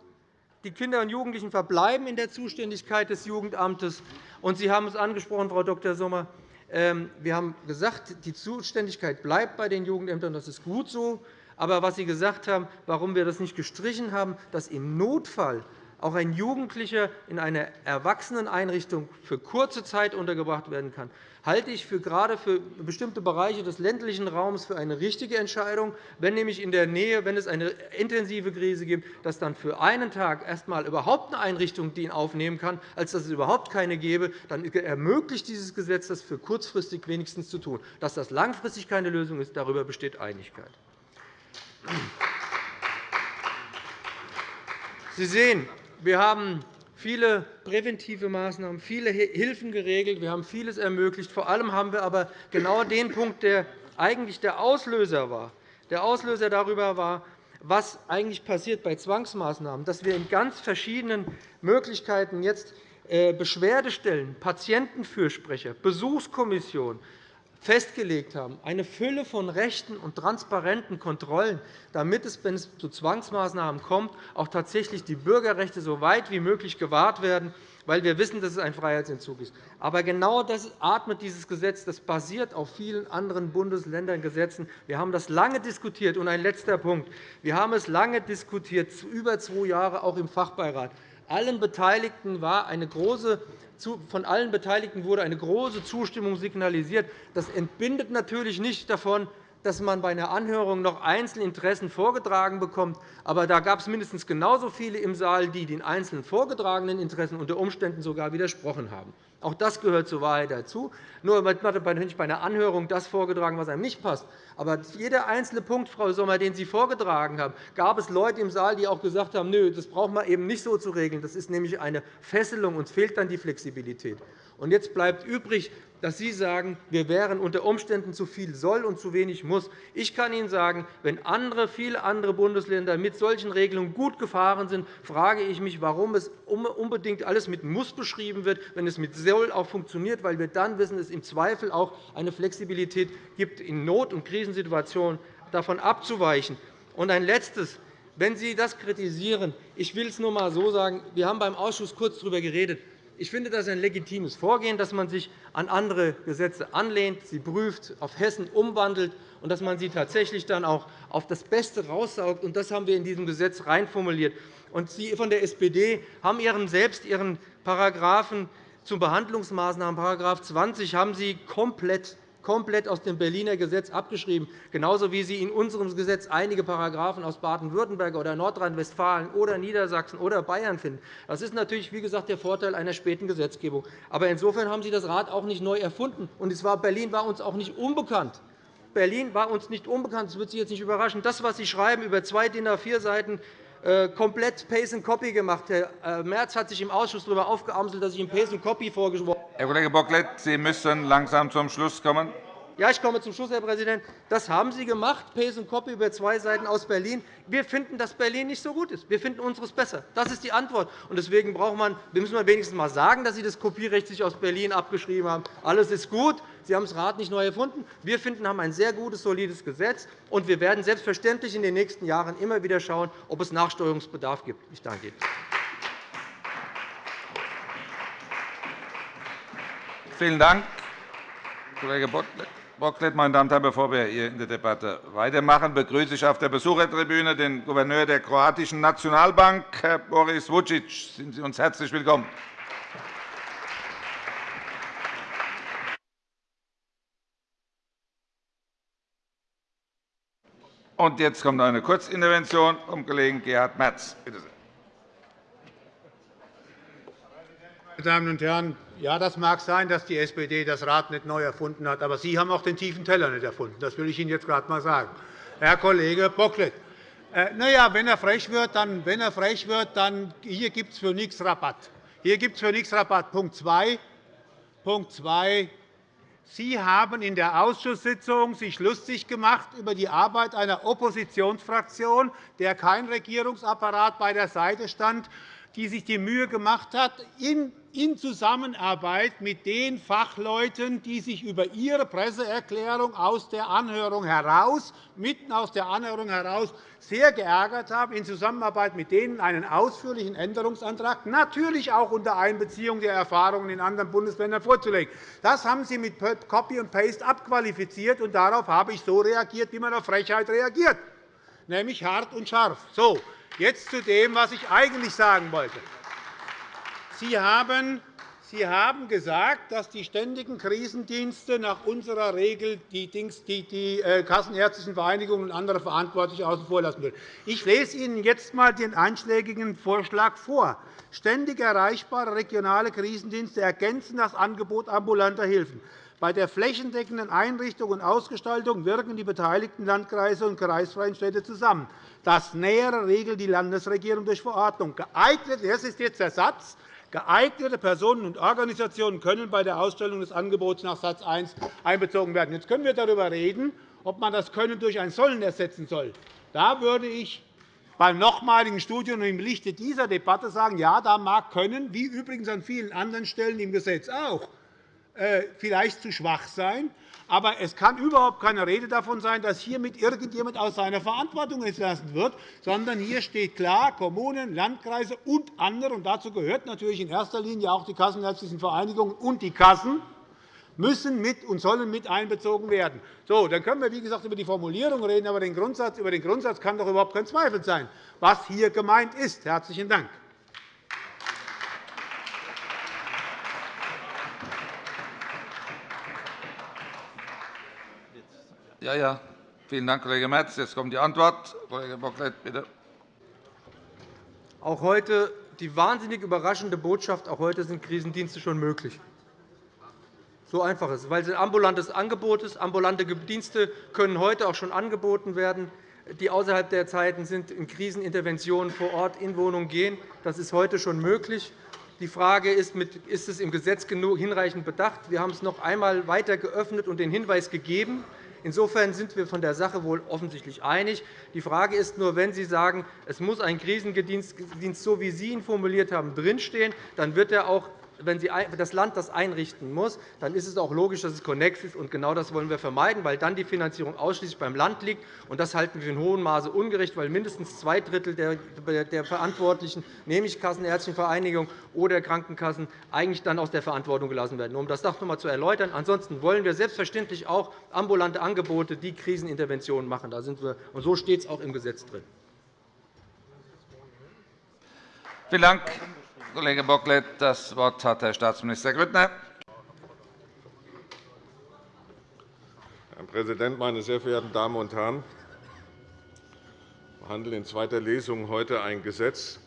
die Kinder und Jugendlichen verbleiben in der Zuständigkeit des Jugendamtes. Und Sie haben es angesprochen, Frau Dr. Sommer. Ähm, wir haben gesagt, die Zuständigkeit bleibt bei den Jugendämtern. Das ist gut so. Aber was Sie gesagt haben, warum wir das nicht gestrichen haben, dass im Notfall auch ein Jugendlicher in einer Erwachseneneinrichtung für kurze Zeit untergebracht werden kann, halte ich für gerade für bestimmte Bereiche des ländlichen Raums für eine richtige Entscheidung. Wenn nämlich in der Nähe, wenn es eine intensive Krise gibt, dass dann für einen Tag erst einmal überhaupt eine Einrichtung die ihn aufnehmen kann, als dass es überhaupt keine gäbe, dann ermöglicht dieses Gesetz das für kurzfristig wenigstens zu tun. Dass das langfristig keine Lösung ist, darüber besteht Einigkeit. Sie sehen, wir haben viele präventive Maßnahmen, viele Hilfen geregelt. Wir haben vieles ermöglicht. Vor allem haben wir aber genau den Punkt, der eigentlich der Auslöser war, der Auslöser darüber war, was eigentlich passiert bei Zwangsmaßnahmen, dass wir in ganz verschiedenen Möglichkeiten jetzt äh, Beschwerdestellen, Patientenfürsprecher, Besuchskommissionen, festgelegt haben, eine Fülle von Rechten und transparenten Kontrollen, damit es, wenn es zu Zwangsmaßnahmen kommt, auch tatsächlich die Bürgerrechte so weit wie möglich gewahrt werden, weil wir wissen, dass es ein Freiheitsentzug ist. Aber genau das atmet dieses Gesetz. Das basiert auf vielen anderen Bundesländern-Gesetzen. Wir haben das lange diskutiert. Und ein letzter Punkt. Wir haben es lange diskutiert, über zwei Jahre auch im Fachbeirat. Allen Beteiligten war eine große von allen Beteiligten wurde eine große Zustimmung signalisiert. Das entbindet natürlich nicht davon, dass man bei einer Anhörung noch Einzelinteressen vorgetragen bekommt. Aber da gab es mindestens genauso viele im Saal, die den einzelnen vorgetragenen Interessen unter Umständen sogar widersprochen haben. Auch das gehört zur Wahrheit dazu. Nur hat nicht bei einer Anhörung das vorgetragen, was einem nicht passt. Aber jeder einzelne Punkt, Frau Sommer, den Sie vorgetragen haben, gab es Leute im Saal, die auch gesagt haben, Nö, das braucht man eben nicht so zu regeln. Das ist nämlich eine Fesselung. Uns fehlt dann die Flexibilität. Jetzt bleibt übrig, dass Sie sagen, wir wären unter Umständen zu viel soll und zu wenig muss. Ich kann Ihnen sagen, wenn andere, viele andere Bundesländer mit solchen Regelungen gut gefahren sind, frage ich mich, warum es unbedingt alles mit muss beschrieben wird, wenn es mit soll auch funktioniert, weil wir dann wissen, dass es im Zweifel auch eine Flexibilität gibt, in Not- und Krisensituationen davon abzuweichen. Und ein Letztes. Wenn Sie das kritisieren, ich will es nur einmal so sagen, wir haben beim Ausschuss kurz darüber geredet. Ich finde das ein legitimes Vorgehen, dass man sich an andere Gesetze anlehnt, sie prüft, auf Hessen umwandelt und dass man sie tatsächlich dann auch auf das Beste raussaugt. Das haben wir in diesem Gesetz reinformuliert. Sie von der SPD haben Ihren selbst Ihren Paragraphen zu Behandlungsmaßnahmen, § 20, haben Sie komplett komplett aus dem Berliner Gesetz abgeschrieben, genauso wie Sie in unserem Gesetz einige Paragraphen aus Baden-Württemberg oder Nordrhein-Westfalen oder Niedersachsen oder Bayern finden. Das ist natürlich wie gesagt, der Vorteil einer späten Gesetzgebung. Aber insofern haben Sie das Rad auch nicht neu erfunden. Und Berlin war uns auch nicht unbekannt. Berlin war uns nicht unbekannt. Das wird Sie jetzt nicht überraschen. Das, was Sie schreiben über zwei DIN A4-Seiten, äh, komplett Pace and Copy gemacht. Herr äh, Merz hat sich im Ausschuss darüber aufgeamselt, dass ich ihm Pace and Copy vorgeschworen habe. Herr Kollege Bocklet, Sie müssen langsam zum Schluss kommen. Ja, ich komme zum Schluss, Herr Präsident. Das haben Sie gemacht, Pace and Copy über zwei Seiten aus Berlin. Wir finden, dass Berlin nicht so gut ist. Wir finden unseres besser. Das ist die Antwort. Und deswegen braucht man, müssen wir wenigstens einmal sagen, dass Sie das Kopierecht sich aus Berlin abgeschrieben haben. Alles ist gut. Sie haben das Rad nicht neu erfunden. Wir finden, haben ein sehr gutes, solides Gesetz. Und wir werden selbstverständlich in den nächsten Jahren immer wieder schauen, ob es Nachsteuerungsbedarf gibt. Ich danke Ihnen. Vielen Dank, Kollege Bocklet. Bocklet. Meine Damen und Herren, bevor wir hier in der Debatte weitermachen, begrüße ich auf der Besuchertribüne den Gouverneur der kroatischen Nationalbank, Herr Boris Vucic. Sind Sie uns herzlich willkommen. Und jetzt kommt eine Kurzintervention vom Kollegen Gerhard Merz. Bitte sehr. Meine Damen und Herren, ja, das mag sein, dass die SPD das Rad nicht neu erfunden hat, aber Sie haben auch den tiefen Teller nicht erfunden. Das will ich Ihnen jetzt gerade einmal sagen. Herr Kollege Bocklet, äh, na ja, wenn er frech wird, dann, wenn er frech wird, dann hier gibt es für nichts Rabatt. Hier gibt es für nichts Rabatt. Punkt 2. Punkt 2. Sie haben in der Ausschusssitzung sich lustig gemacht über die Arbeit einer Oppositionsfraktion, der kein Regierungsapparat bei der Seite stand, die sich die Mühe gemacht hat, in Zusammenarbeit mit den Fachleuten, die sich über ihre Presseerklärung aus der Anhörung heraus, mitten aus der Anhörung heraus sehr geärgert haben, in Zusammenarbeit mit denen einen ausführlichen Änderungsantrag, natürlich auch unter Einbeziehung der Erfahrungen in anderen Bundesländern vorzulegen. Das haben Sie mit Copy and Paste abqualifiziert, und darauf habe ich so reagiert, wie man auf Frechheit reagiert, nämlich hart und scharf. So, jetzt zu dem, was ich eigentlich sagen wollte. Sie haben Sie haben gesagt, dass die ständigen Krisendienste nach unserer Regel die, die äh, Kassenärztlichen Vereinigungen und andere Verantwortliche außen vor lassen würden. Ich lese Ihnen jetzt einmal den einschlägigen Vorschlag vor. Ständig erreichbare regionale Krisendienste ergänzen das Angebot ambulanter Hilfen. Bei der flächendeckenden Einrichtung und Ausgestaltung wirken die beteiligten Landkreise und kreisfreien Städte zusammen. Das Nähere regelt die Landesregierung durch Verordnung. Geeignet, das ist jetzt der Satz, Geeignete Personen und Organisationen können bei der Ausstellung des Angebots nach Satz 1 einbezogen werden. Jetzt können wir darüber reden, ob man das Können durch ein Sollen ersetzen soll. Da würde ich beim nochmaligen Studium im Lichte dieser Debatte sagen, ja, da mag Können, wie übrigens an vielen anderen Stellen im Gesetz auch, äh, vielleicht zu schwach sein. Aber es kann überhaupt keine Rede davon sein, dass hiermit irgendjemand aus seiner Verantwortung entlassen wird, sondern hier steht klar, Kommunen, Landkreise und andere, und dazu gehört natürlich in erster Linie auch die Kassenärztlichen Vereinigungen und die Kassen, müssen mit und sollen mit einbezogen werden. So, dann können wir, wie gesagt, über die Formulierung reden, aber den Grundsatz, über den Grundsatz kann doch überhaupt kein Zweifel sein, was hier gemeint ist. – Herzlichen Dank. Ja, ja. Vielen Dank, Kollege Merz. Jetzt kommt die Antwort. Kollege Bocklet, bitte. Auch heute die wahnsinnig überraschende Botschaft, auch heute sind Krisendienste schon möglich. So einfach ist es, weil es ein ambulantes Angebot ist. Ambulante Dienste können heute auch schon angeboten werden, die außerhalb der Zeiten sind, in Kriseninterventionen vor Ort in Wohnungen gehen. Das ist heute schon möglich. Die Frage ist, ist es im Gesetz hinreichend bedacht? Wir haben es noch einmal weiter geöffnet und den Hinweis gegeben, Insofern sind wir von der Sache wohl offensichtlich einig. Die Frage ist nur, wenn Sie sagen, es muss ein Krisendienst, so wie Sie ihn formuliert haben, drinstehen, dann wird er auch wenn das Land das einrichten muss, dann ist es auch logisch, dass es konnex ist. Und genau das wollen wir vermeiden, weil dann die Finanzierung ausschließlich beim Land liegt. Und das halten wir in hohem Maße ungerecht, weil mindestens zwei Drittel der Verantwortlichen, nämlich Kassenärztliche Vereinigung oder Krankenkassen, eigentlich dann aus der Verantwortung gelassen werden. Um das noch einmal zu erläutern. Ansonsten wollen wir selbstverständlich auch ambulante Angebote, die Kriseninterventionen machen. Da sind wir, und so steht es auch im Gesetz drin. Vielen Dank. Kollege Bocklet. Das Wort hat Herr Staatsminister Grüttner. Herr Präsident, meine sehr verehrten Damen und Herren! Wir behandeln in zweiter Lesung heute ein Gesetz,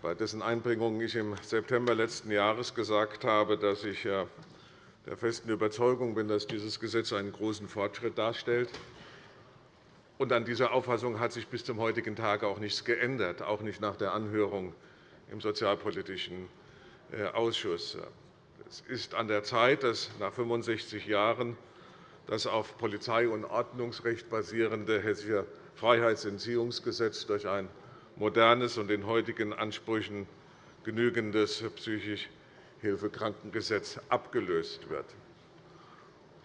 bei dessen Einbringung ich im September letzten Jahres gesagt habe, dass ich der festen Überzeugung bin, dass dieses Gesetz einen großen Fortschritt darstellt. an dieser Auffassung hat sich bis zum heutigen Tage auch nichts geändert, auch nicht nach der Anhörung im Sozialpolitischen äh, Ausschuss. Es ist an der Zeit, dass nach 65 Jahren das auf Polizei- und Ordnungsrecht basierende Hessische Freiheitsentziehungsgesetz durch ein modernes und den heutigen Ansprüchen genügendes Psychischhilfekrankengesetz abgelöst wird.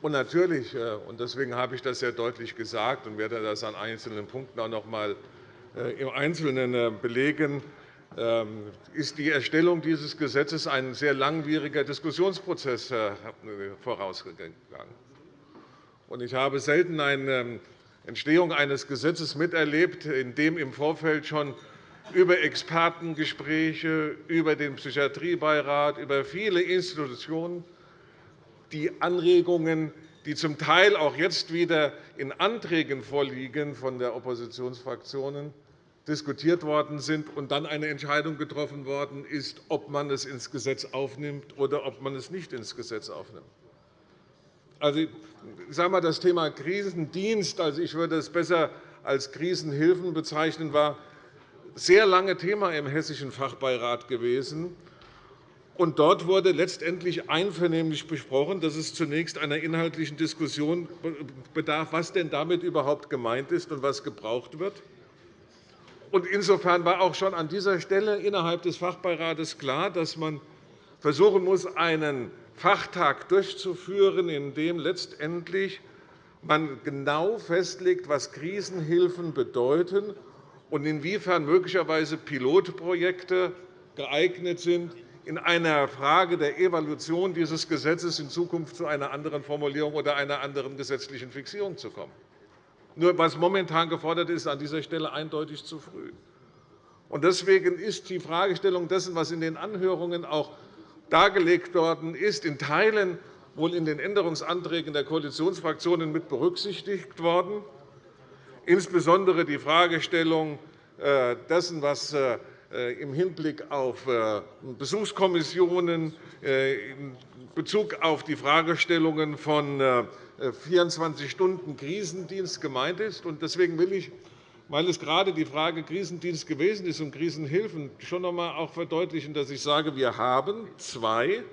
Und natürlich, äh, und deswegen habe ich das sehr deutlich gesagt und werde das an einzelnen Punkten auch noch einmal äh, im Einzelnen belegen, ist die Erstellung dieses Gesetzes ein sehr langwieriger Diskussionsprozess vorausgegangen. Ich habe selten eine ähm, Entstehung eines Gesetzes miterlebt, in dem im Vorfeld schon über Expertengespräche, über den Psychiatriebeirat, über viele Institutionen die Anregungen, die zum Teil auch jetzt wieder in Anträgen vorliegen von der Oppositionsfraktionen, diskutiert worden sind und dann eine Entscheidung getroffen worden ist, ob man es ins Gesetz aufnimmt oder ob man es nicht ins Gesetz aufnimmt. Also, ich sage mal, das Thema Krisendienst, also ich würde es besser als Krisenhilfen bezeichnen, war sehr lange Thema im Hessischen Fachbeirat gewesen. Und dort wurde letztendlich einvernehmlich besprochen, dass es zunächst einer inhaltlichen Diskussion bedarf, was denn damit überhaupt gemeint ist und was gebraucht wird. Insofern war auch schon an dieser Stelle innerhalb des Fachbeirates klar, dass man versuchen muss, einen Fachtag durchzuführen, in dem letztendlich man genau festlegt, was Krisenhilfen bedeuten und inwiefern möglicherweise Pilotprojekte geeignet sind, in einer Frage der Evaluation dieses Gesetzes in Zukunft zu einer anderen Formulierung oder einer anderen gesetzlichen Fixierung zu kommen. Nur was momentan gefordert ist, an dieser Stelle eindeutig zu früh. Deswegen ist die Fragestellung dessen, was in den Anhörungen auch dargelegt worden ist, in Teilen wohl in den Änderungsanträgen der Koalitionsfraktionen mit berücksichtigt worden. Insbesondere die Fragestellung äh, dessen, was äh, im Hinblick auf äh, Besuchskommissionen, in Bezug auf die Fragestellungen von 24 Stunden Krisendienst gemeint ist. Deswegen will ich, weil es gerade die Frage Krisendienst gewesen ist und Krisenhilfen, schon noch einmal auch verdeutlichen, dass ich sage, wir haben zwei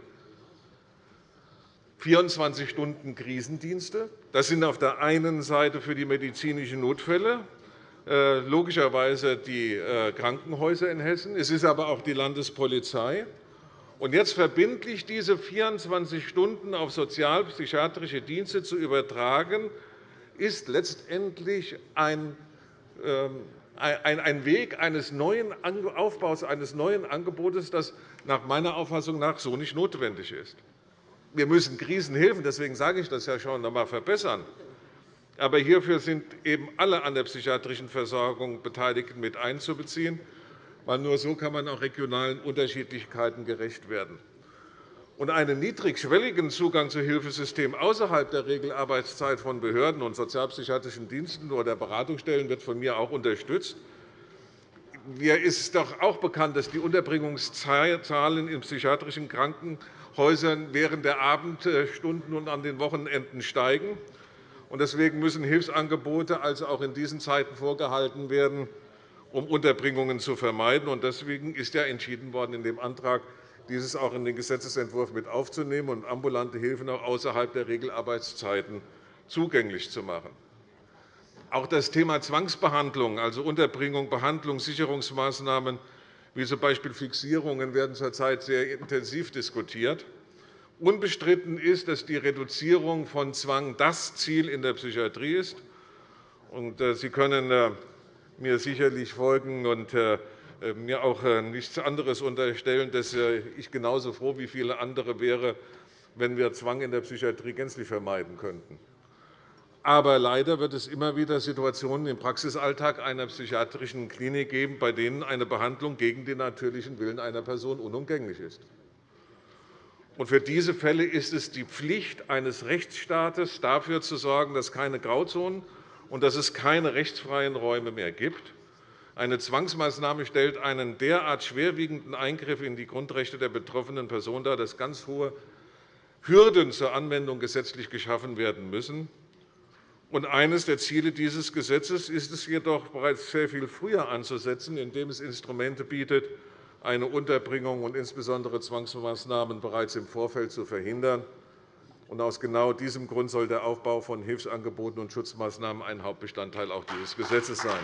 24 Stunden Krisendienste. Das sind auf der einen Seite für die medizinischen Notfälle äh, logischerweise die äh, Krankenhäuser in Hessen. Es ist aber auch die Landespolizei. Und jetzt verbindlich diese 24 Stunden auf sozialpsychiatrische Dienste zu übertragen, ist letztendlich ein ähm, ein Weg eines neuen Aufbaus eines neuen Angebotes, das nach meiner Auffassung nach so nicht notwendig ist. Wir müssen Krisenhilfen, deswegen sage ich das ja schon, einmal verbessern. Aber hierfür sind eben alle an der psychiatrischen Versorgung Beteiligten mit einzubeziehen weil nur so kann man auch regionalen Unterschiedlichkeiten gerecht werden. und einen niedrigschwelligen Zugang zu Hilfesystemen außerhalb der Regelarbeitszeit von Behörden und sozialpsychiatrischen Diensten oder Beratungsstellen wird von mir auch unterstützt. Mir ist doch auch bekannt, dass die Unterbringungszahlen in psychiatrischen Krankenhäusern während der Abendstunden und an den Wochenenden steigen. Deswegen müssen Hilfsangebote also auch in diesen Zeiten vorgehalten werden, um Unterbringungen zu vermeiden. Deswegen ist ja entschieden worden, in dem Antrag dieses auch in den Gesetzentwurf mit aufzunehmen und ambulante Hilfen auch außerhalb der Regelarbeitszeiten zugänglich zu machen. Auch das Thema Zwangsbehandlung, also Unterbringung, Behandlung, Sicherungsmaßnahmen wie z. B. Fixierungen, werden zurzeit sehr intensiv diskutiert. Unbestritten ist, dass die Reduzierung von Zwang das Ziel in der Psychiatrie ist. Äh, Sie können äh, mir sicherlich folgen und äh, mir auch nichts anderes unterstellen, dass ich genauso froh wie viele andere wäre, wenn wir Zwang in der Psychiatrie gänzlich vermeiden könnten. Aber leider wird es immer wieder Situationen im Praxisalltag einer psychiatrischen Klinik geben, bei denen eine Behandlung gegen den natürlichen Willen einer Person unumgänglich ist. Für diese Fälle ist es die Pflicht eines Rechtsstaates, dafür zu sorgen, dass keine Grauzonen und dass es keine rechtsfreien Räume mehr gibt. Eine Zwangsmaßnahme stellt einen derart schwerwiegenden Eingriff in die Grundrechte der betroffenen Person dar, dass ganz hohe Hürden zur Anwendung gesetzlich geschaffen werden müssen. Und eines der Ziele dieses Gesetzes ist es jedoch, bereits sehr viel früher anzusetzen, indem es Instrumente bietet, eine Unterbringung und insbesondere Zwangsmaßnahmen bereits im Vorfeld zu verhindern. Aus genau diesem Grund soll der Aufbau von Hilfsangeboten und Schutzmaßnahmen ein Hauptbestandteil auch dieses Gesetzes sein.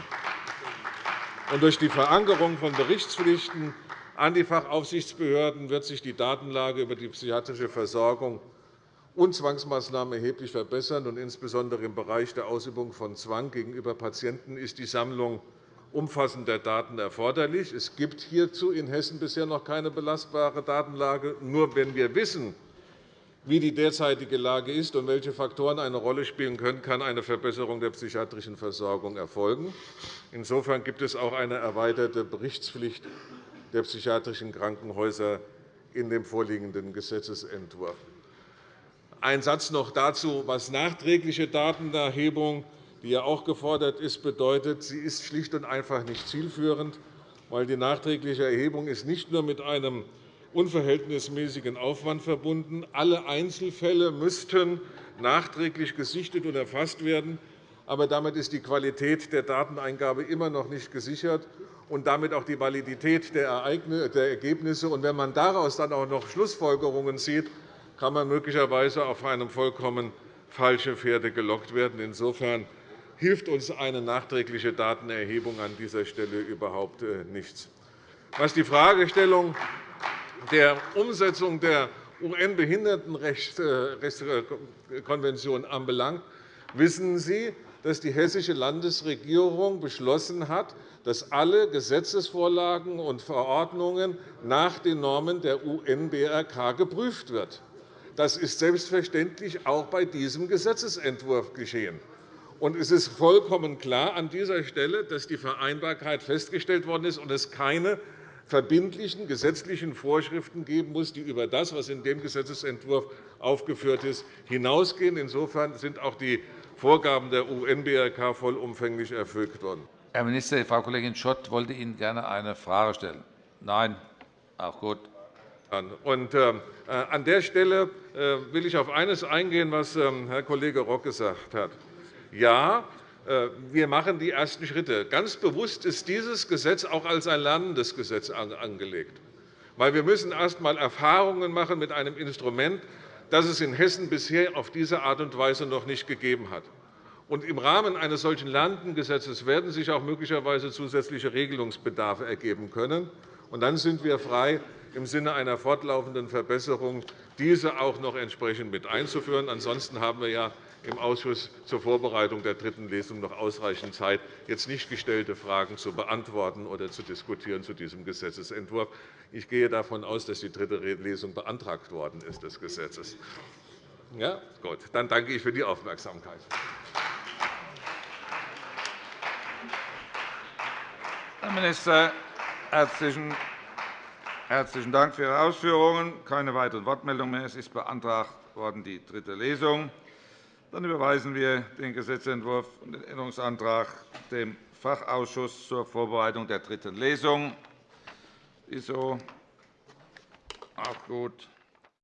Durch die Verankerung von Berichtspflichten an die Fachaufsichtsbehörden wird sich die Datenlage über die psychiatrische Versorgung und Zwangsmaßnahmen erheblich verbessern. Und insbesondere im Bereich der Ausübung von Zwang gegenüber Patienten ist die Sammlung umfassender Daten erforderlich. Es gibt hierzu in Hessen bisher noch keine belastbare Datenlage. Nur wenn wir wissen, wie die derzeitige Lage ist und welche Faktoren eine Rolle spielen können, kann eine Verbesserung der psychiatrischen Versorgung erfolgen. Insofern gibt es auch eine erweiterte Berichtspflicht der psychiatrischen Krankenhäuser in dem vorliegenden Gesetzentwurf. Ein Satz noch dazu, was nachträgliche Datenerhebung, die ja auch gefordert ist, bedeutet. Sie ist schlicht und einfach nicht zielführend, weil die nachträgliche Erhebung ist nicht nur mit einem unverhältnismäßigen Aufwand verbunden. Alle Einzelfälle müssten nachträglich gesichtet und erfasst werden. Aber damit ist die Qualität der Dateneingabe immer noch nicht gesichert und damit auch die Validität der Ergebnisse. Wenn man daraus dann auch noch Schlussfolgerungen zieht, kann man möglicherweise auf eine vollkommen falsche Pferde gelockt werden. Insofern hilft uns eine nachträgliche Datenerhebung an dieser Stelle überhaupt äh, nichts. Was die Fragestellung der Umsetzung der UN-Behindertenrechtskonvention anbelangt, wissen Sie, dass die Hessische Landesregierung beschlossen hat, dass alle Gesetzesvorlagen und Verordnungen nach den Normen der UN-BRK geprüft werden. Das ist selbstverständlich auch bei diesem Gesetzentwurf geschehen. es ist vollkommen klar an dieser Stelle, dass die Vereinbarkeit festgestellt worden ist und es keine verbindlichen gesetzlichen Vorschriften geben muss, die über das, was in dem Gesetzentwurf aufgeführt ist, hinausgehen. Insofern sind auch die Vorgaben der UN-BRK vollumfänglich erfüllt worden. Herr Minister, Frau Kollegin Schott wollte Ihnen gerne eine Frage stellen. Nein? Auch gut. Und, äh, an der Stelle äh, will ich auf eines eingehen, was ähm, Herr Kollege Rock gesagt hat. Ja, wir machen die ersten Schritte. Ganz bewusst ist dieses Gesetz auch als ein lernendes Gesetz angelegt. Weil wir müssen erst einmal Erfahrungen machen mit einem Instrument, das es in Hessen bisher auf diese Art und Weise noch nicht gegeben hat. Und Im Rahmen eines solchen lernenden Gesetzes werden sich auch möglicherweise zusätzliche Regelungsbedarfe ergeben können. Und dann sind wir frei, im Sinne einer fortlaufenden Verbesserung diese auch noch entsprechend mit einzuführen. Ansonsten haben wir ja im Ausschuss zur Vorbereitung der dritten Lesung noch ausreichend Zeit, jetzt nicht gestellte Fragen zu beantworten oder zu diskutieren zu diesem Gesetzentwurf. Ich gehe davon aus, dass die dritte Lesung beantragt worden ist des Gesetzes. Ja, gut. Dann danke ich für die Aufmerksamkeit. Herr Minister, herzlichen Herzlichen Dank für Ihre Ausführungen. Keine weiteren Wortmeldungen mehr. Es ist beantragt worden, die dritte Lesung. Dann überweisen wir den Gesetzentwurf und den Änderungsantrag dem Fachausschuss zur Vorbereitung der dritten Lesung. Ist so. Auch gut.